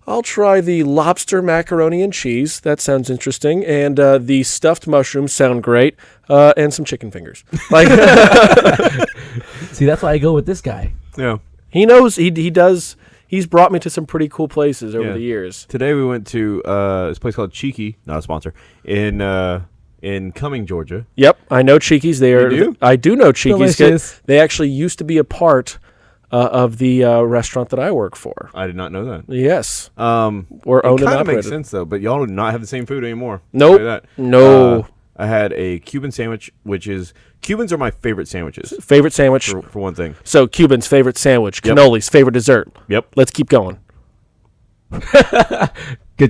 I'll try the lobster macaroni and cheese. That sounds interesting, and uh, the stuffed mushrooms sound great, uh, and some chicken fingers. Like <laughs> See, that's why I go with this guy. Yeah. he knows he he does. He's brought me to some pretty cool places over Yeah. the years. Today we went to uh, this place called Cheeky, not a sponsor, in uh, in Cumming, Georgia. Yep, I know Cheeky's. They are. do? I do know Cheeky's. Delicious. They actually used to be a part uh, of the uh, restaurant that I work for. I did not know that. Yes, Um, or it owned and kind of makes sense though, but y'all do not have the same food anymore. Nope. tell you that. No. Uh, I had a Cuban sandwich, which is Cubans are my favorite sandwiches Favorite sandwich. for, for one thing. So Cuban's favorite sandwich. Yep. Cannoli's favorite dessert. Yep, Let's keep going. <laughs> Good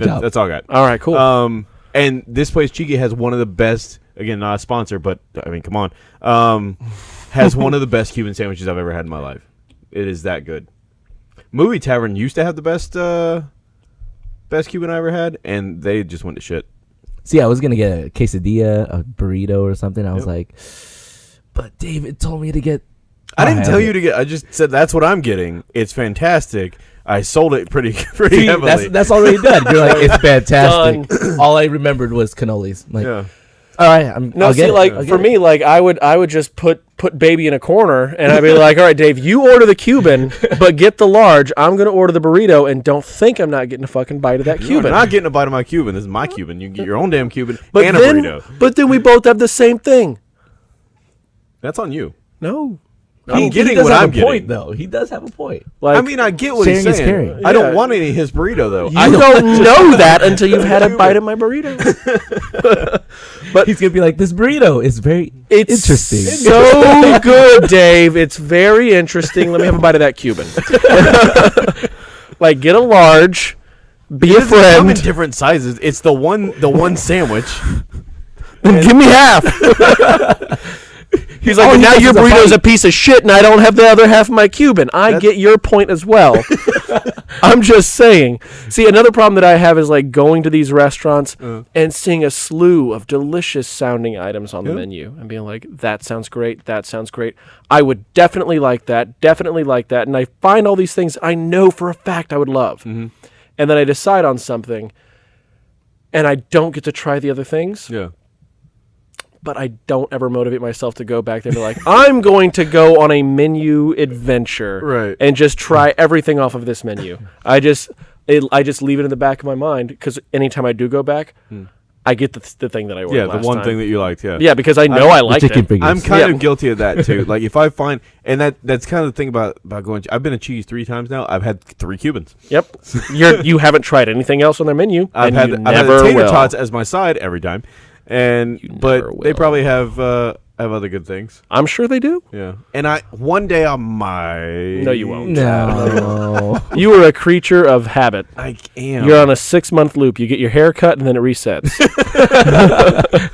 That- job. that's all I got. All right, cool. Um, and this place Cheeky has one of the best. Again, not a sponsor, but I mean, come on. Um, has one of the best Cuban sandwiches I've ever had in my life. It is that good. Movie Tavern used to have the best, uh, best Cuban I ever had, and they just went to shit. See, I was gonna get a quesadilla, a burrito, or something. I was Yep. like, but David told me to get. I didn't oh, tell you to get. I just said that's what I'm getting. It's fantastic. I sold it pretty <laughs> pretty See, heavily. that's that's already done. You're like, it's <laughs> fantastic. <clears throat> All I remembered was cannolis. Like, yeah. All right, I'm. no, I'll see, get like I'll for it. me, like I would, I would just put put baby in a corner, and I'd be like, <laughs> "All right, Dave, you order the Cuban, but get the large. I'm gonna order the burrito, and don't think I'm not getting a fucking bite of that You're Cuban." not getting a bite of my Cuban. This is my Cuban. You can get your own damn Cuban but and then, a burrito. but then we both have the same thing. That's on you. No, I'm He- getting he does what have I'm a point, getting. though. He does have a point. like I mean, I get what he's saying. I Yeah. don't want any of his burrito though. you I don't <laughs> know that until you've had a bite of my burrito. <laughs> But he's gonna be like, this burrito is very It's interesting. so <laughs> good, Dave. It's very interesting. Let me have a bite of that Cuban. like, get a large, be a It doesn't come in friend, different sizes. It's the one the one sandwich. and give me half. He's like, All "But he now your is a burrito's a piece of shit, and I don't have the other half of my Cuban. I get your point as well. <laughs> I'm just saying. See, another problem that I have is like going to these restaurants uh. and seeing a slew of delicious sounding items on the menu and being like, that sounds great. That sounds great. I would definitely like that. Definitely like that. And I find all these things I know for a fact I would love. Mm-hmm. And then I decide on something and I don't get to try the other things Yeah. But I don't ever motivate myself to go back there and be like, <laughs> I'm going to go on a menu adventure Right. and just try everything off of this menu. <laughs> I just it, I just leave it in the back of my mind because anytime I do go back, hmm. I get the, the thing that I ordered. Yeah, the last one time. thing that you liked. Yeah. Yeah, because I know I, liked it. fingers. I'm kind Yeah. of guilty of that <laughs> too. like if I find, and that that's kind of the thing about about going. I've been to Cheeky's three times now. I've had three Cubans. Yep. You're you haven't tried anything else on their menu. I've and had you I've had never the tater will. tots as my side every time, and but they probably have uh, have other good things. I'm sure they do. Yeah, and I one day I might. No, you won't. No. <laughs> You are a creature of habit. I am. You're on a six month loop. You get your hair cut and then it resets. <laughs>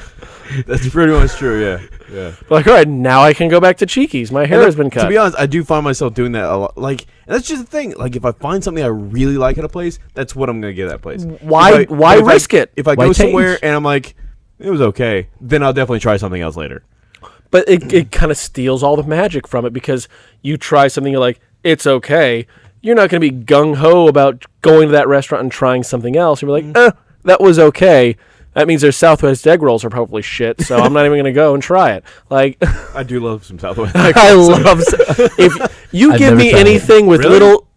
That's pretty much true. Yeah, yeah. like, all right, now I can go back to Cheeky's. My hair And has been cut. To be honest, I do find myself doing that a lot. Like, that's just the thing. Like, if I find something I really like at a place, that's what I'm gonna get at that place. Why- I- why but if I- risk it? If I Why go change? somewhere and I'm like, it was okay, then I'll definitely try something else later. but it, it kind of steals all the magic from it because you try something you're like, it's okay. You're not going to be gung ho about going to that restaurant and trying something else. You're like, eh, that was okay. That means their Southwest egg rolls are probably shit, so I'm not even going to go and try it. Like, <laughs> I do love some Southwest. <laughs> I love if you <laughs> I've give never me tried it. anything with Really? little.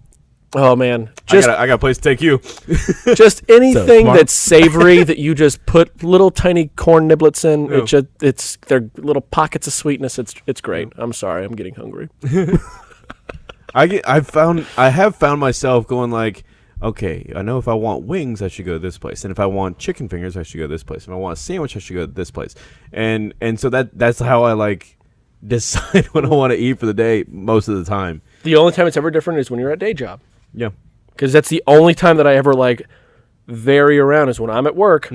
Oh man, just I got, a, I got a place to take you. <laughs> just anything smart. that's savory that you just put <laughs> little tiny corn niblets in. Yeah. It just it's they're little pockets of sweetness. It's it's great. I'm sorry, I'm getting hungry. <laughs> I get. I've found. I have found myself going like, okay, I know if I want wings, I should go to this place, and if I want chicken fingers, I should go to this place. If I want a sandwich, I should go to this place, and and so that that's how I like decide what I want to eat for the day most of the time. The only time it's ever different is when you're at day job, Yeah. because that's the only time that I ever like vary around is when I'm at work.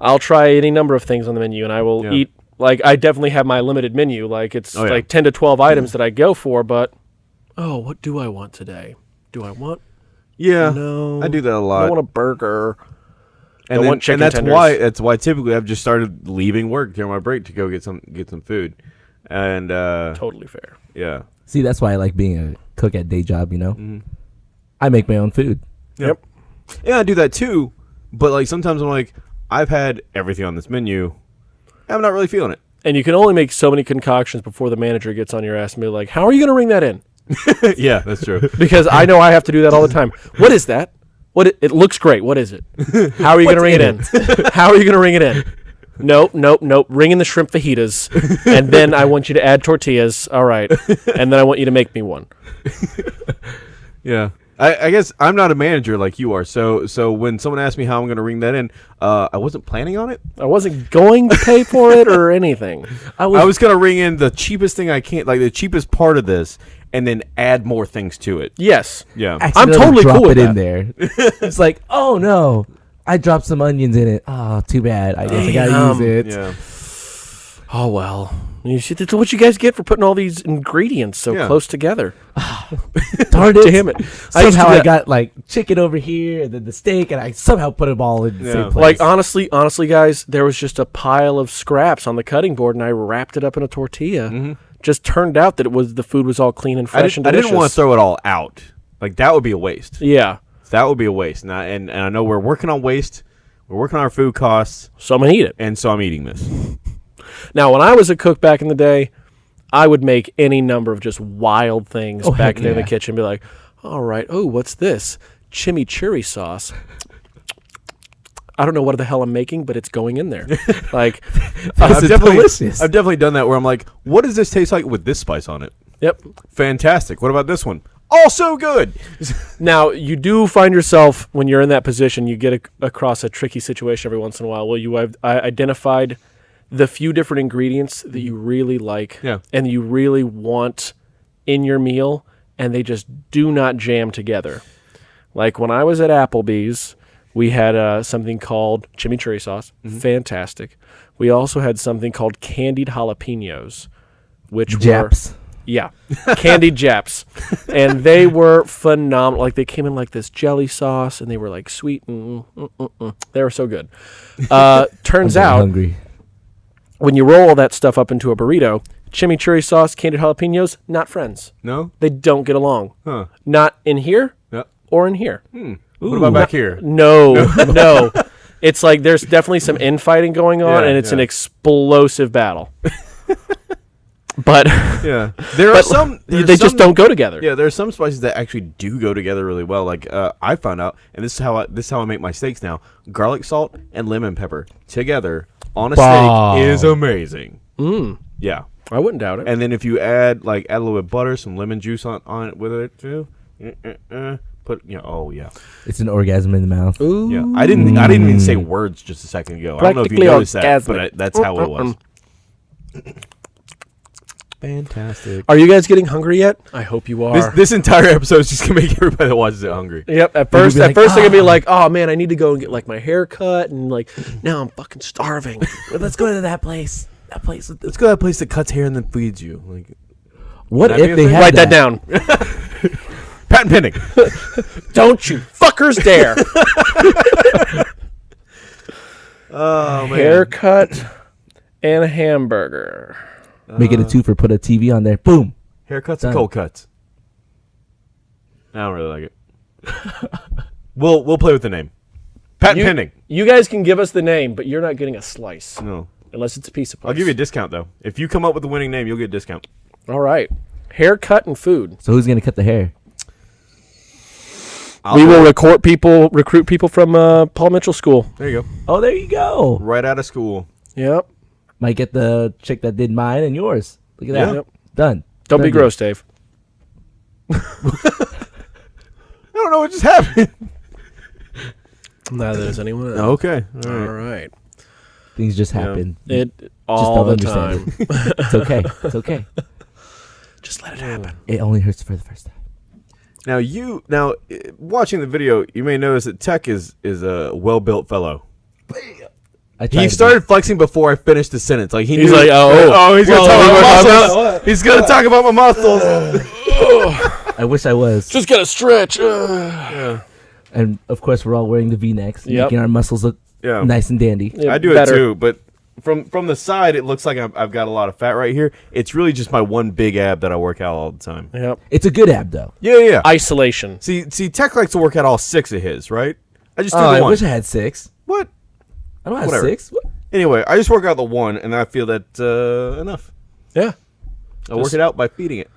I'll try any number of things on the menu, and I will Yeah. eat. Like I definitely have my limited menu. Like it's Oh, yeah. like ten to twelve items that I go for, but oh, what do I want today? Do I want? Yeah. No, I do that a lot. I want a burger. and, I then- want chicken and that's tenders. why that's why typically I've just started leaving work during my break to go get some get some food, and uh, Totally fair. yeah, See, that's why I like being a cook at day job. You know, Mm-hmm. I make my own food. Yep. yeah, I do that too. But like sometimes I'm like, I've had everything on this menu, I'm not really feeling it. And you can only make so many concoctions before the manager gets on your ass and be like, "How are you going to ring that in?" <laughs> yeah, that's true. <laughs> Because I know I have to do that all the time. What is that? What it, it looks great. What is it? <laughs> How are you going to ring it in? How are you going to ring it in? Nope, nope, nope. Ring in the shrimp fajitas, and then I want you to add tortillas. All right, and then I want you to make me one. Yeah. I, I guess I'm not a manager like you are, so so when someone asked me how I'm going to ring that in, uh, I wasn't planning on it. I wasn't going to pay for it or <laughs> anything. I was, I was going to ring in the cheapest thing I can, like the cheapest part of this, and then add more things to it. Yes, Yeah, I'm totally drop cool with it in there. <laughs> it's like, oh no, I dropped some onions in it. Oh, too bad. I guess I gotta use it. yeah. Oh well. You see, that's what you guys get for putting all these ingredients so Yeah. close together. <sighs> Darn <laughs> it! Damn it! I used to Somehow do I that. got like chicken over here, and then the steak, and I somehow put them all in the Yeah. same place. Like honestly, honestly, guys, there was just a pile of scraps on the cutting board, and I wrapped it up in a tortilla. Just turned out that it was the food was all clean and Mm-hmm. I, fresh did, and I delicious. didn't want to throw it all out. Like that would be a waste. Yeah, That would be a waste. And I, and, and I know we're working on waste. We're working on our food costs, so I'm gonna eat it. and so I'm eating this. Now, when I was a cook back in the day, I would make any number of just wild things Oh, back there in the yeah. kitchen. Be like, all right, oh, what's this? Chimichurri sauce. I don't know what the hell I'm making, but it's going in there. <laughs> like, I've definitely. I've definitely done that where I'm like, what does this taste like with this spice on it? yep. Fantastic. What about this one? Also good. <laughs> Now, you do find yourself when you're in that position, you get a, across a tricky situation every once in a while. Well, you have I identified the few different ingredients that you really like Yeah. and you really want in your meal, and they just do not jam together. Like when I was at Applebee's, we had uh, something called chimichurri sauce, fantastic. We also had something called candied jalapenos, which were yeah, candied Japs, <laughs> and they were phenomenal. Like they came in like this jelly sauce, and they were like sweet and mm, mm, mm. they were so good. Uh, <laughs> turns out hungry. When you roll all that stuff up into a burrito, chimichurri sauce, candied jalapenos, not friends. No? They don't get along. Huh. Not in here Yeah. or in here. Hmm. What about back here? No, <laughs> no. It's like there's definitely some infighting going on, Yeah, and it's an yeah. explosive battle. <laughs> but Yeah, there are but some. they there's just some- don't go together. Yeah, there are some spices that actually do go together really well. Like uh, I found out, and this is how I, this is how I make my steaks now: garlic salt and lemon pepper together on a Bomb. steak is amazing. Mm, Yeah, I wouldn't doubt it. and then if you add like add a little bit of butter, some lemon juice on, on it with it too. uh, uh, uh, Put you know, oh yeah, It's an orgasm in the mouth. Ooh. yeah. I didn't I didn't even say words just a second ago. I don't know if you Practically noticed that, but. I, that's how it was. <clears throat> Fantastic. Are you guys getting hungry yet? I hope you are. This this entire episode is just gonna make <laughs> everybody that watches it hungry. Yep. At first, at like, first they're gonna be "Ah." like, "Oh man, I need to go and get like my hair cut," and like, now I'm fucking starving. <laughs> Let's go to that place. That place. Let's go to that place that cuts hair and then feeds you. Like What if they thing. had Write that down. <laughs> patent pending. Don't you fuckers dare. oh man. Haircut and a hamburger. Make it a two for put a TV on there. Boom. Haircuts Done. and cold cuts. I don't really like it. <laughs> we'll we'll play with the name. Patent You, pending. you guys can give us the name, but you're not getting a slice No. unless it's a piece of. I'll give you a discount though. If you come up with the winning name, you'll get a discount. All right. Haircut and food. So who's gonna cut the hair? I'll we will it. recruit people, recruit people from uh, Paul Mitchell School. There you go. Oh, there you go. Right out of school. Yep. Might get the chick that did mine and yours. Look at that. Yeah. Yep. Done. Don't Done be deal. gross, Dave. <laughs> I don't know what just happened. Neither does anyone else. okay. All All right. right. Things just Yeah. happen. It all don't the understand time. <laughs> It's okay. It's okay. <laughs> Just let it happen. It only hurts for the first time. Now you now uh, watching the video, you may notice that Tech is is a well built fellow. I tried He to started flexing before I finished the sentence. Like he He's knew, like, oh, oh, he's gonna well, talk we're about talking muscles. Oh, he's gonna talk about my muscles. <laughs> I wish I was. Just gotta stretch. <sighs> Ugh. and of course, we're all wearing the V-necks, Yep. making our muscles look Yeah, nice and dandy. Yeah, I do better. it too. But from from the side, it looks like I've, I've got a lot of fat right here. It's really just my one big ab that I work out all the time. Yep. It's a good ab though. Yeah, yeah. yeah. Isolation. see, see, Tech likes to work out all six of his, right? I just do Oh, the I one. wish I had six. What? I don't have Whatever. six. What? Anyway, I just work out the one, and I feel that uh, enough. Yeah. I work Just- it out by feeding it.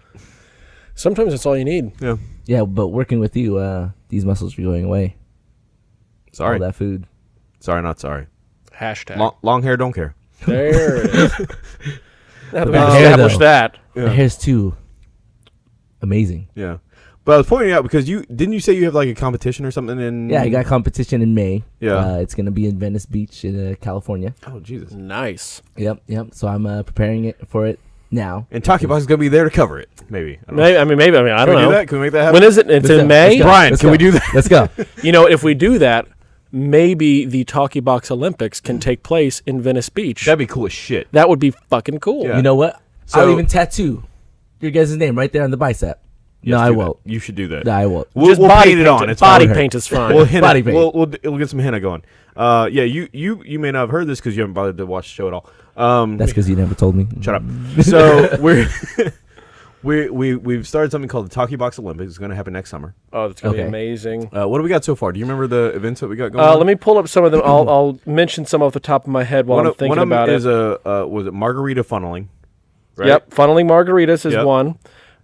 Sometimes that's all you need. Yeah. Yeah, but working with you, uh, these muscles are going away. Sorry. All that food. Sorry, not sorry. Hashtag. Long, long hair, don't care. There it is. now <laughs> that we bad hair, established though. that. The hair's too amazing. Yeah. But I was pointing out because you didn't you say you have like a competition or something in Yeah, I got competition in May. Yeah. uh, it's gonna be in Venice Beach in uh, California. Oh Jesus. Nice. Yep, yep. So I'm uh, preparing it for it now. And Talkie Box is gonna be there to cover it. Maybe. I don't know. Maybe, I mean, maybe. I mean, I Can don't we know. do that? Can we make that happen? When is it? It's Let's in go, May. let's go, Brian, let's can we do that? Let's go. <laughs> You know, if we do that, maybe the Talkie Box Olympics can take place in Venice Beach. That'd be cool as shit. that would be fucking cool. Yeah. You know what? So- I'll even tattoo your guys' name right there on the bicep. No, I won't. You should do that. No, I won't. We'll, Just we'll body paint it paint on. It's body fine. paint is fine. We'll henna, Body paint. We'll, we'll, we'll get some henna going. Uh, yeah, you, you you may not have heard this because you haven't bothered to watch the show at all. Um, That's because you never told me. Shut up. <laughs> So we're <laughs> we we we've started something called the Talkie Box Olympics. It's going to happen next summer. oh, that's gonna Okay. be amazing. Uh, what do we got so far? Do you remember the events that we got going? Uh, on? let me pull up some of them. I'll, <clears throat> I'll mention some off the top of my head while One I'm of, thinking one of them about is it. a uh, was it margarita funneling? Right? Yep, funneling margaritas is Yep. one.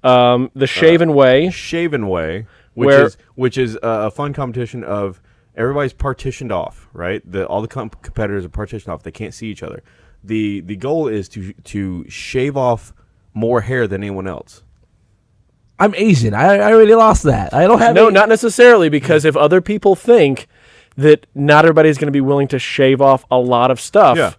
Um, the Shaven Way. Shaven Way, which Where- is which is uh, a fun competition of everybody's partitioned off. Right, the all the comp- competitors are partitioned off. They can't see each other. the The goal is to to shave off more hair than anyone else. I'm Asian. I, I already lost that. I don't have No, any- not necessarily, because if other people think that not everybody's going to be willing to shave off a lot of stuff, Yeah.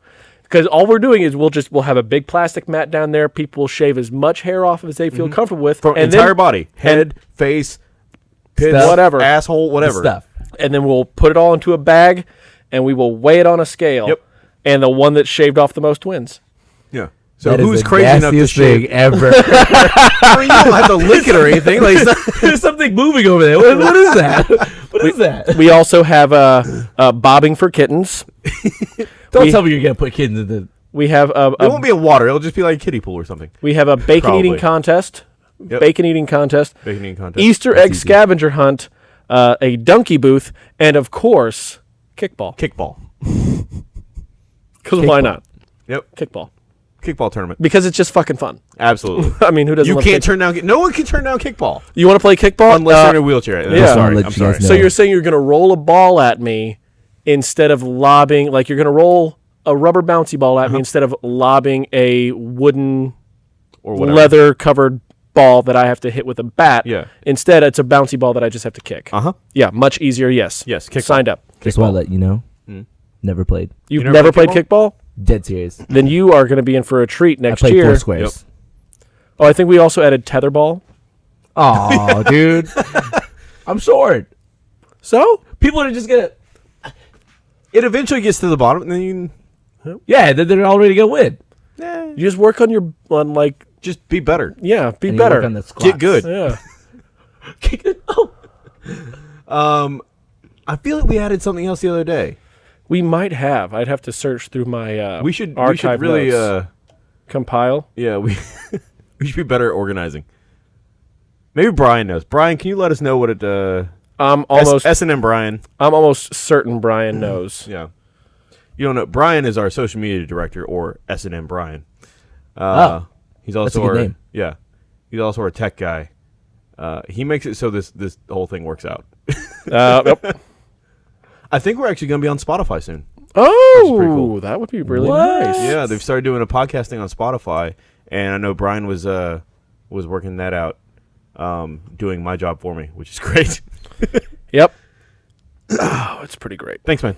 Because all we're doing is we'll just we'll have a big plastic mat down there. People will shave as much hair off as they feel comfortable with, From and entire then, body, head, face, pits, Stuff. Whatever. asshole, whatever. stuff. and then we'll put it all into a bag, and we will weigh it on a scale. Yep. And the one that shaved off the most wins. Yeah. So That is who's the crazy enough to shave? thing ever? <laughs> I mean, you don't have to lick it or anything. Like, not- <laughs> There's something moving over there. What, what is that? What is that? We also have uh, uh, bobbing for kittens. Don't we- tell me you're gonna put kids in the. We have a, it won't be a water. It'll just be like a kiddie pool or something. we have a bacon eating contest. Yep. Bacon eating contest. Bacon eating contest. Easter That's egg easy. scavenger hunt, uh, a donkey booth, and of course, kickball. Kickball. <laughs> Because why not? Yep. Kickball. Kickball tournament. because it's just fucking fun. <laughs> Absolutely. <laughs> I mean, who doesn't? you love can't kick- turn down. No one can turn down kickball You want to play kickball? unless Uh, they're in a wheelchair. I'm yeah. sorry. Let I'm sorry. guys So you're saying you're going to roll a ball at me instead of lobbing, like you're going to roll a rubber bouncy ball Uh-huh. at me instead of lobbing a wooden Or whatever. leather covered ball that I have to hit with a bat. Yeah. Instead, it's a bouncy ball that I just have to kick. Uh huh. Yeah, much easier. Yes. Yes, kickball. Signed up. Just want to let you know. Never played. You've never never played played kickball? Dead serious. Then you are going to be in for a treat I next played year. four squares. Oh, I think we also added tetherball. Oh, dude. <laughs> I'm short. So People are just gonna. It eventually gets to the bottom, and then you Yeah, they're, they're already gonna win. can, eh, you just work on your on like just be better. yeah, be And better. on the squats. Get good. yeah. <laughs> <laughs> oh. Um, I feel like we added something else the other day. We might have. I'd have to search through my uh We should. We should really. notes. Uh, compile. yeah, we <laughs> we should be better at organizing. Maybe Brian knows. Brian, can you let us know what it? Uh, I'm almost S and M Brian. I'm almost certain Brian knows. Yeah. You don't know. Brian is our social media director, or S and M Brian. Uh, Oh, he's also a good our name. yeah. He's also our tech guy. Uh, he makes it so this this whole thing works out. Uh, yep. <laughs> I think we're actually going to be on Spotify soon. Oh, cool. that would be really What? nice. Yeah, they've started doing a podcasting on Spotify, and I know Brian was uh was working that out, um, doing my job for me, which is <laughs> great. Yep. Oh, <coughs> it's pretty great. Thanks, man.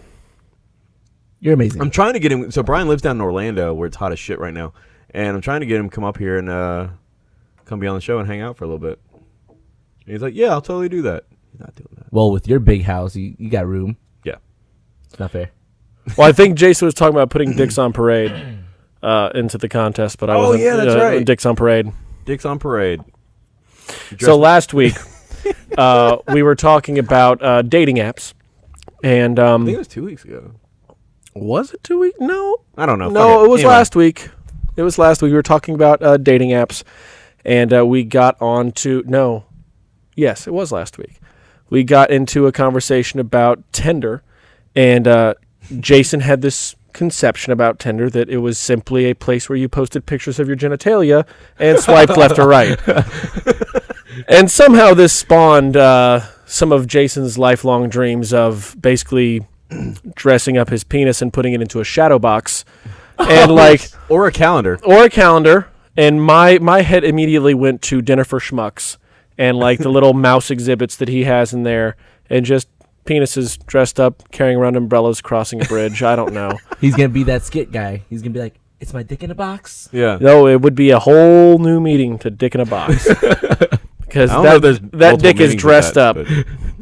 You're amazing. I'm trying to get him. So Brian lives down in Orlando, where it's hot as shit right now, and I'm trying to get him to come up here and uh, come be on the show and hang out for a little bit. And he's like, "Yeah, I'll totally do that." He's not doing that. well, with your big house, you, you got room. Yeah. It's not fair. Well, I think Jason was talking about putting Dicks on Parade uh, into the contest, but I Oh, wasn't. yeah, that's uh, right. Dicks on Parade. Dick's on parade. So last week, <laughs> uh, we were talking about uh, dating apps, and I um, think it was two weeks ago. was it two weeks? No, I don't know. no, it was Anyway. last week. It was last week. We were talking about uh, dating apps, and uh, we got on to no, yes, it was last week. We got into a conversation about Tinder, and uh, Jason had this conception about Tinder that it was simply a place where you posted pictures of your genitalia and swiped left or right. <laughs> and somehow this spawned uh, some of Jason's lifelong dreams of basically <clears throat> dressing up his penis and putting it into a shadow box, and <laughs> like or a calendar. or a calendar. And my my head immediately went to dinner for schmucks and like the little <laughs> mouse exhibits that he has in there, and just penises dressed up carrying around umbrellas crossing a bridge. I don't know. <laughs> He's gonna be that skit guy. He's gonna be like, "It's my dick in a box." Yeah. No, it would be a whole new meeting to dick in a box. <laughs> Because I don't know if that, there's that multiple dick is meanings of dressed that, up.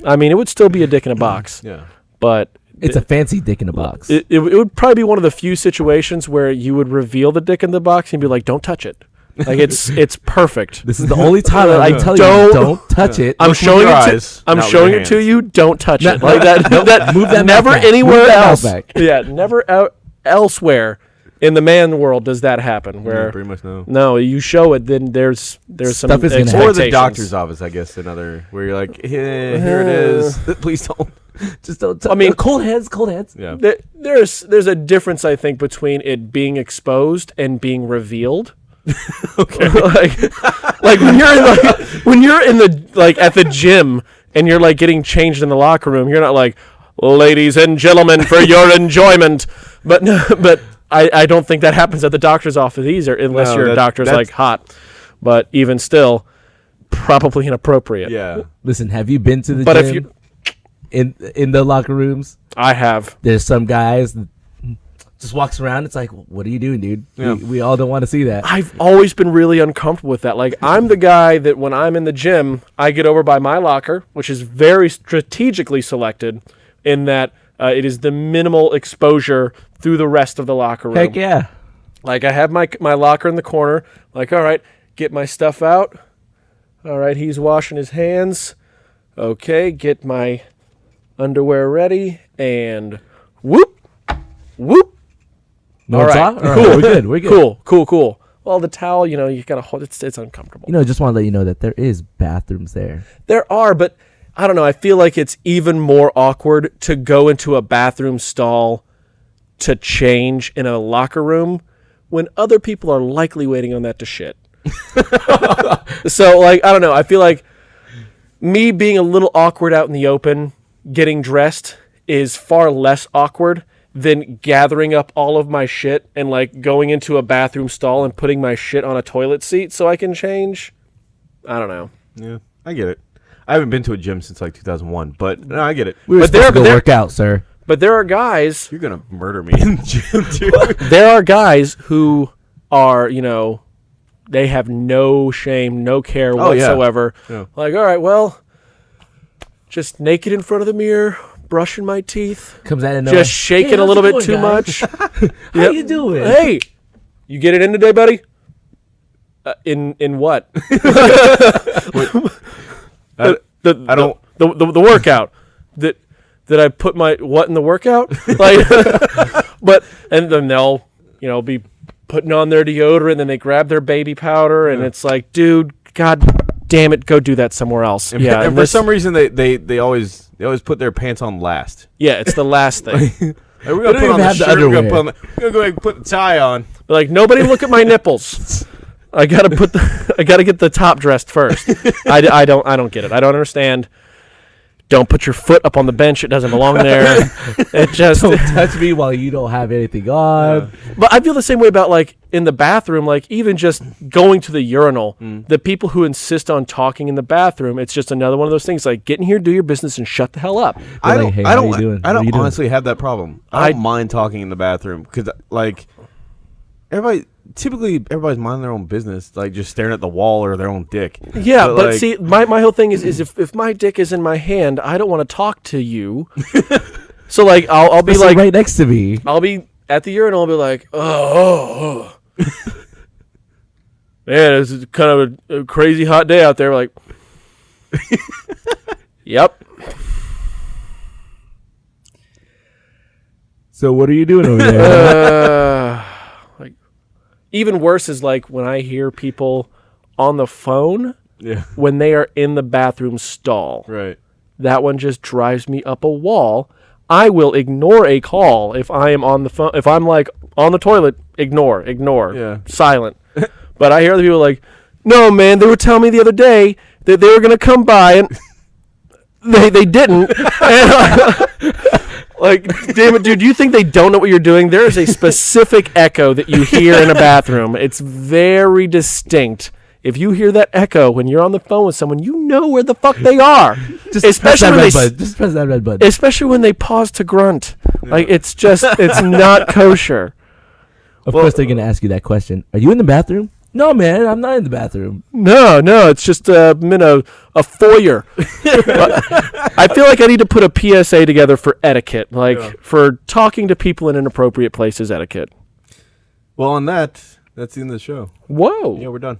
but- I mean, it would still be a dick in a box, <clears throat> yeah. but It's a fancy dick in a box. it, it, it would probably be one of the few situations where you would reveal the dick in the box and be like, "Don't touch it." Like it's <laughs> it's perfect. this is the only time I I tell don't- you, don't touch it. I'm Look with showing your it to I'm not with showing your it to hands. you. Don't touch it like that. <laughs> that move that never mouth back. anywhere Move that mouth else. back. <laughs> Yeah, never out elsewhere in the man world does that happen. Yeah, Where pretty much no. no, you show it, then there's there's some Stuff is gonna happen. Or the expectations. doctor's office, I guess. Another where you're like, "Eh, here it is. Please don't. Just don't. T- I mean- cold heads, cold heads. Yeah. There, there's there's a difference I think between it being exposed and being revealed. <laughs> okay. <laughs> like, like when you're in like, <laughs> when you're in the like at the gym and you're like getting changed in the locker room, you're not like, ladies and gentlemen, for your enjoyment. But no, but I, I don't think that happens at the doctor's office either, unless No, your that- doctor's like hot. But even still, probably inappropriate. Yeah. Listen, have you been to the But gym if you, in in the locker rooms? I have. There's some guys that just walks around. It's like, what are you doing, dude? Yeah. We, we all don't want to see that. I've always been really uncomfortable with that. Like, I'm the guy that when I'm in the gym, I get over by my locker, which is very strategically selected in that uh, it is the minimal exposure through the rest of the locker room. Heck yeah. Like, I have my, my locker in the corner. Like, all right, get my stuff out. All right, he's washing his hands. Okay, get my underwear ready. And whoop, whoop. No All right? All right, cool. We're good. We're good. Cool, cool, cool. Well, the towel, you know, you gotta hold. It's it's uncomfortable. You know, just want to let you know that there is bathrooms there. There are, but I don't know. I feel like it's even more awkward to go into a bathroom stall to change in a locker room when other people are likely waiting on that to shit. <laughs> so like I don't know. I feel like me being a little awkward out in the open, getting dressed is far less awkward than gathering up all of my shit and like going into a bathroom stall and putting my shit on a toilet seat so I can change. I don't know. Yeah, I get it. I haven't been to a gym since like 2001, but no, I get it. We were But supposed there- to go there- work out, sir. But there are guys You're gonna murder me in the gym, <laughs> dude. there are guys who are, you know, they have no shame, no care Oh, yeah. whatsoever. Yeah. Like, all right, well, just naked in front of the mirror, brushing my teeth, Comes out of nowhere. just shaking Hey, a little bit going, too guys? much. <laughs> <laughs> How Yep. you doing? Hey, you get it in today, buddy? Uh, in in what? <laughs> I, The, I don't- the, the, the workout that that I put my what in the workout like but and then they'll you know be putting on their deodorant and then they grab their baby powder and it's like dude god damn it go do that somewhere else. And, yeah and and for this- some reason they, they, they always they always put their pants on last. yeah it's the last <laughs> thing. Like, we're gonna put on the have the shirt. We're gonna, put on the, we're gonna go ahead and put the tie on. like nobody look at my nipples. <laughs> I gotta put the <laughs> I gotta get the top dressed first. I, d- I don't I don't get it. I don't understand. Don't put your foot up on the bench. It doesn't belong there. It just Don't touch me while you don't have anything on. But I feel the same way about like in the bathroom, like even just going to the urinal. Mm. The people who insist on talking in the bathroom, it's just another one of those things. Like get in here, do your business, and shut the hell up. I like, don't. "Hey, I don't. doing? I don't you doing?" honestly have that problem. I don't I- mind talking in the bathroom because, like, everybody typically everybody's minding their own business, like just staring at the wall or their own dick. Yeah, but, like, see, my, my whole thing is is if, if my dick is in my hand, I don't want to talk to you. <laughs> so like I'll I'll be This like right next to me. I'll be at the urinal. I'll be like, oh, oh, oh. <laughs> man, this is kind of a, a crazy hot day out there. Like, <laughs> yep. So what are you doing over there? <laughs> uh, like even worse is like when I hear people on the phone yeah, when they are in the bathroom stall. right. That one just drives me up a wall. I will ignore a call if I am on the phone. If I'm like on the toilet, ignore, ignore, Yeah. silent. <laughs> but I hear the people like, "No, man, they were telling me the other day that they were gonna come by and <laughs> they they didn't." <laughs> And I- like, damn it, dude! You think they don't know what you're doing? There is a specific echo that you hear in a bathroom. It's very distinct. If you hear that echo when you're on the phone with someone, you know where the fuck they are. <laughs> Just especially press that when red they button. Just press that red button. especially when they pause to grunt. Like it's just it's <laughs> not kosher. of course, they're gonna ask you that question. Are you in the bathroom? No, man, I'm not in the bathroom. No, no, it's just uh, I'm in a, a foyer. <laughs> I feel like I need to put a PSA together for etiquette, like Yeah. for talking to people in inappropriate places etiquette. Well, on that, that's the end of the show. Whoa, Yeah, we're done.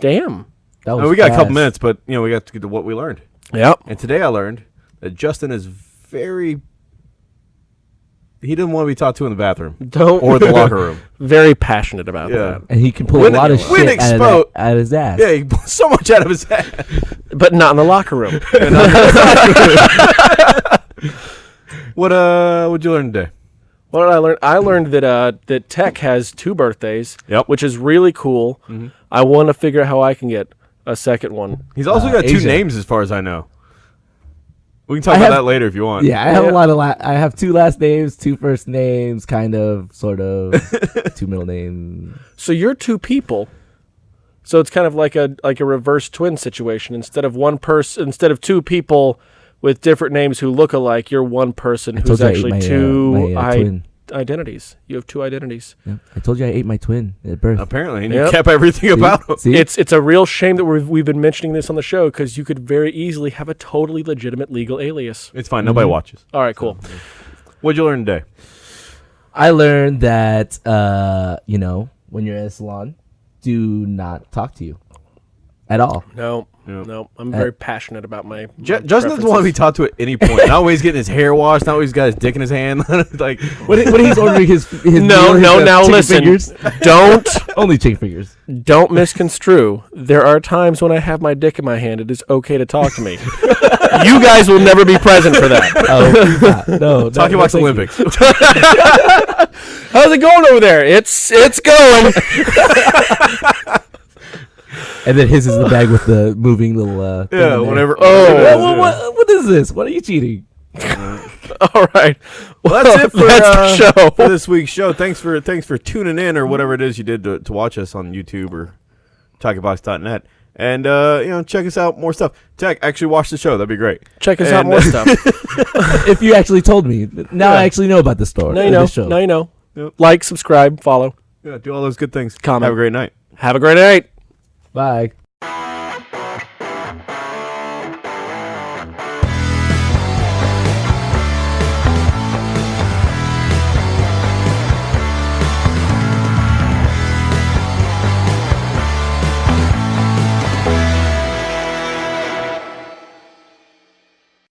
Damn. That I mean, we got a couple fast. minutes, but you know, we got to get to what we learned. Yep. And today I learned that Justin is very. He didn't want to be talked to in the bathroom Don't or the <laughs> locker room. Very passionate about Yeah. that, and he can pull When- a lot of when shit out of, expo- that, out of his ass. Yeah, he pulled <laughs> so much out of his head. but not in the locker room. <laughs> What uh? What'd you learn today? What did I learn? I learned that uh, that Tech has two birthdays, Yep. which is really cool. I want to figure out how I can get a second one. He's also Uh, got two Asia. names, as far as I know. We can talk I about have- that later if you want. Yeah, I have Yeah. a lot of la- I have two last names, two first names, kind of, sort of, <laughs> two middle names. So you're two people. So it's kind of like a like a reverse twin situation. Instead of one person, instead of two people with different names who look alike, you're one person told who's you I ate actually my, uh, two my, uh, i- twin. Identities. You have two identities. Yeah. I told you I ate my twin at birth. Apparently, and Yep. you kept everything about him. See, It's it's a real shame that we've we've been mentioning this on the show because you could very easily have a totally legitimate legal alias. It's fine. Nobody Mm-hmm. watches. All right, cool. What'd you learn today? I learned that uh, you know when you're in a salon, do not talk to you at all. No, No, I'm very passionate about my. J- my Justin doesn't want to be preferences. taught to at any point. Not always getting his hair washed. Not always got his dick in his hand. <laughs> like When, he- when he's <laughs> ordering his, his No, meal, his, no. uh, Now listen. fingers, <laughs> Don't only chicken fingers. don't misconstrue. There are times when I have my dick in my hand. It is okay to talk to me. you guys will never be present for that. Oh, please not. no, talking no, about thank you. Olympics. How's it going over there? It's it's going. And then his is the bag with the moving little. Uh, yeah, in whatever. Oh. whatever it What, is, what, what, what is this? What are you cheating? <laughs> All right. <laughs> Well, that's it for, That's uh, the show. for this week's show. Thanks for thanks for tuning in or whatever it is you did to, to watch us on YouTube or talkingbox.net. And uh, you know, check us out more stuff. Tech, actually watch the show. That'd be great. Check us out more <laughs> stuff. if you actually told me, now I actually know about the store. Now you know. show. Now you know. Yep. Like, subscribe, follow. Yeah, do all those good things. Comment. Have a great night. Have a great night. Bye.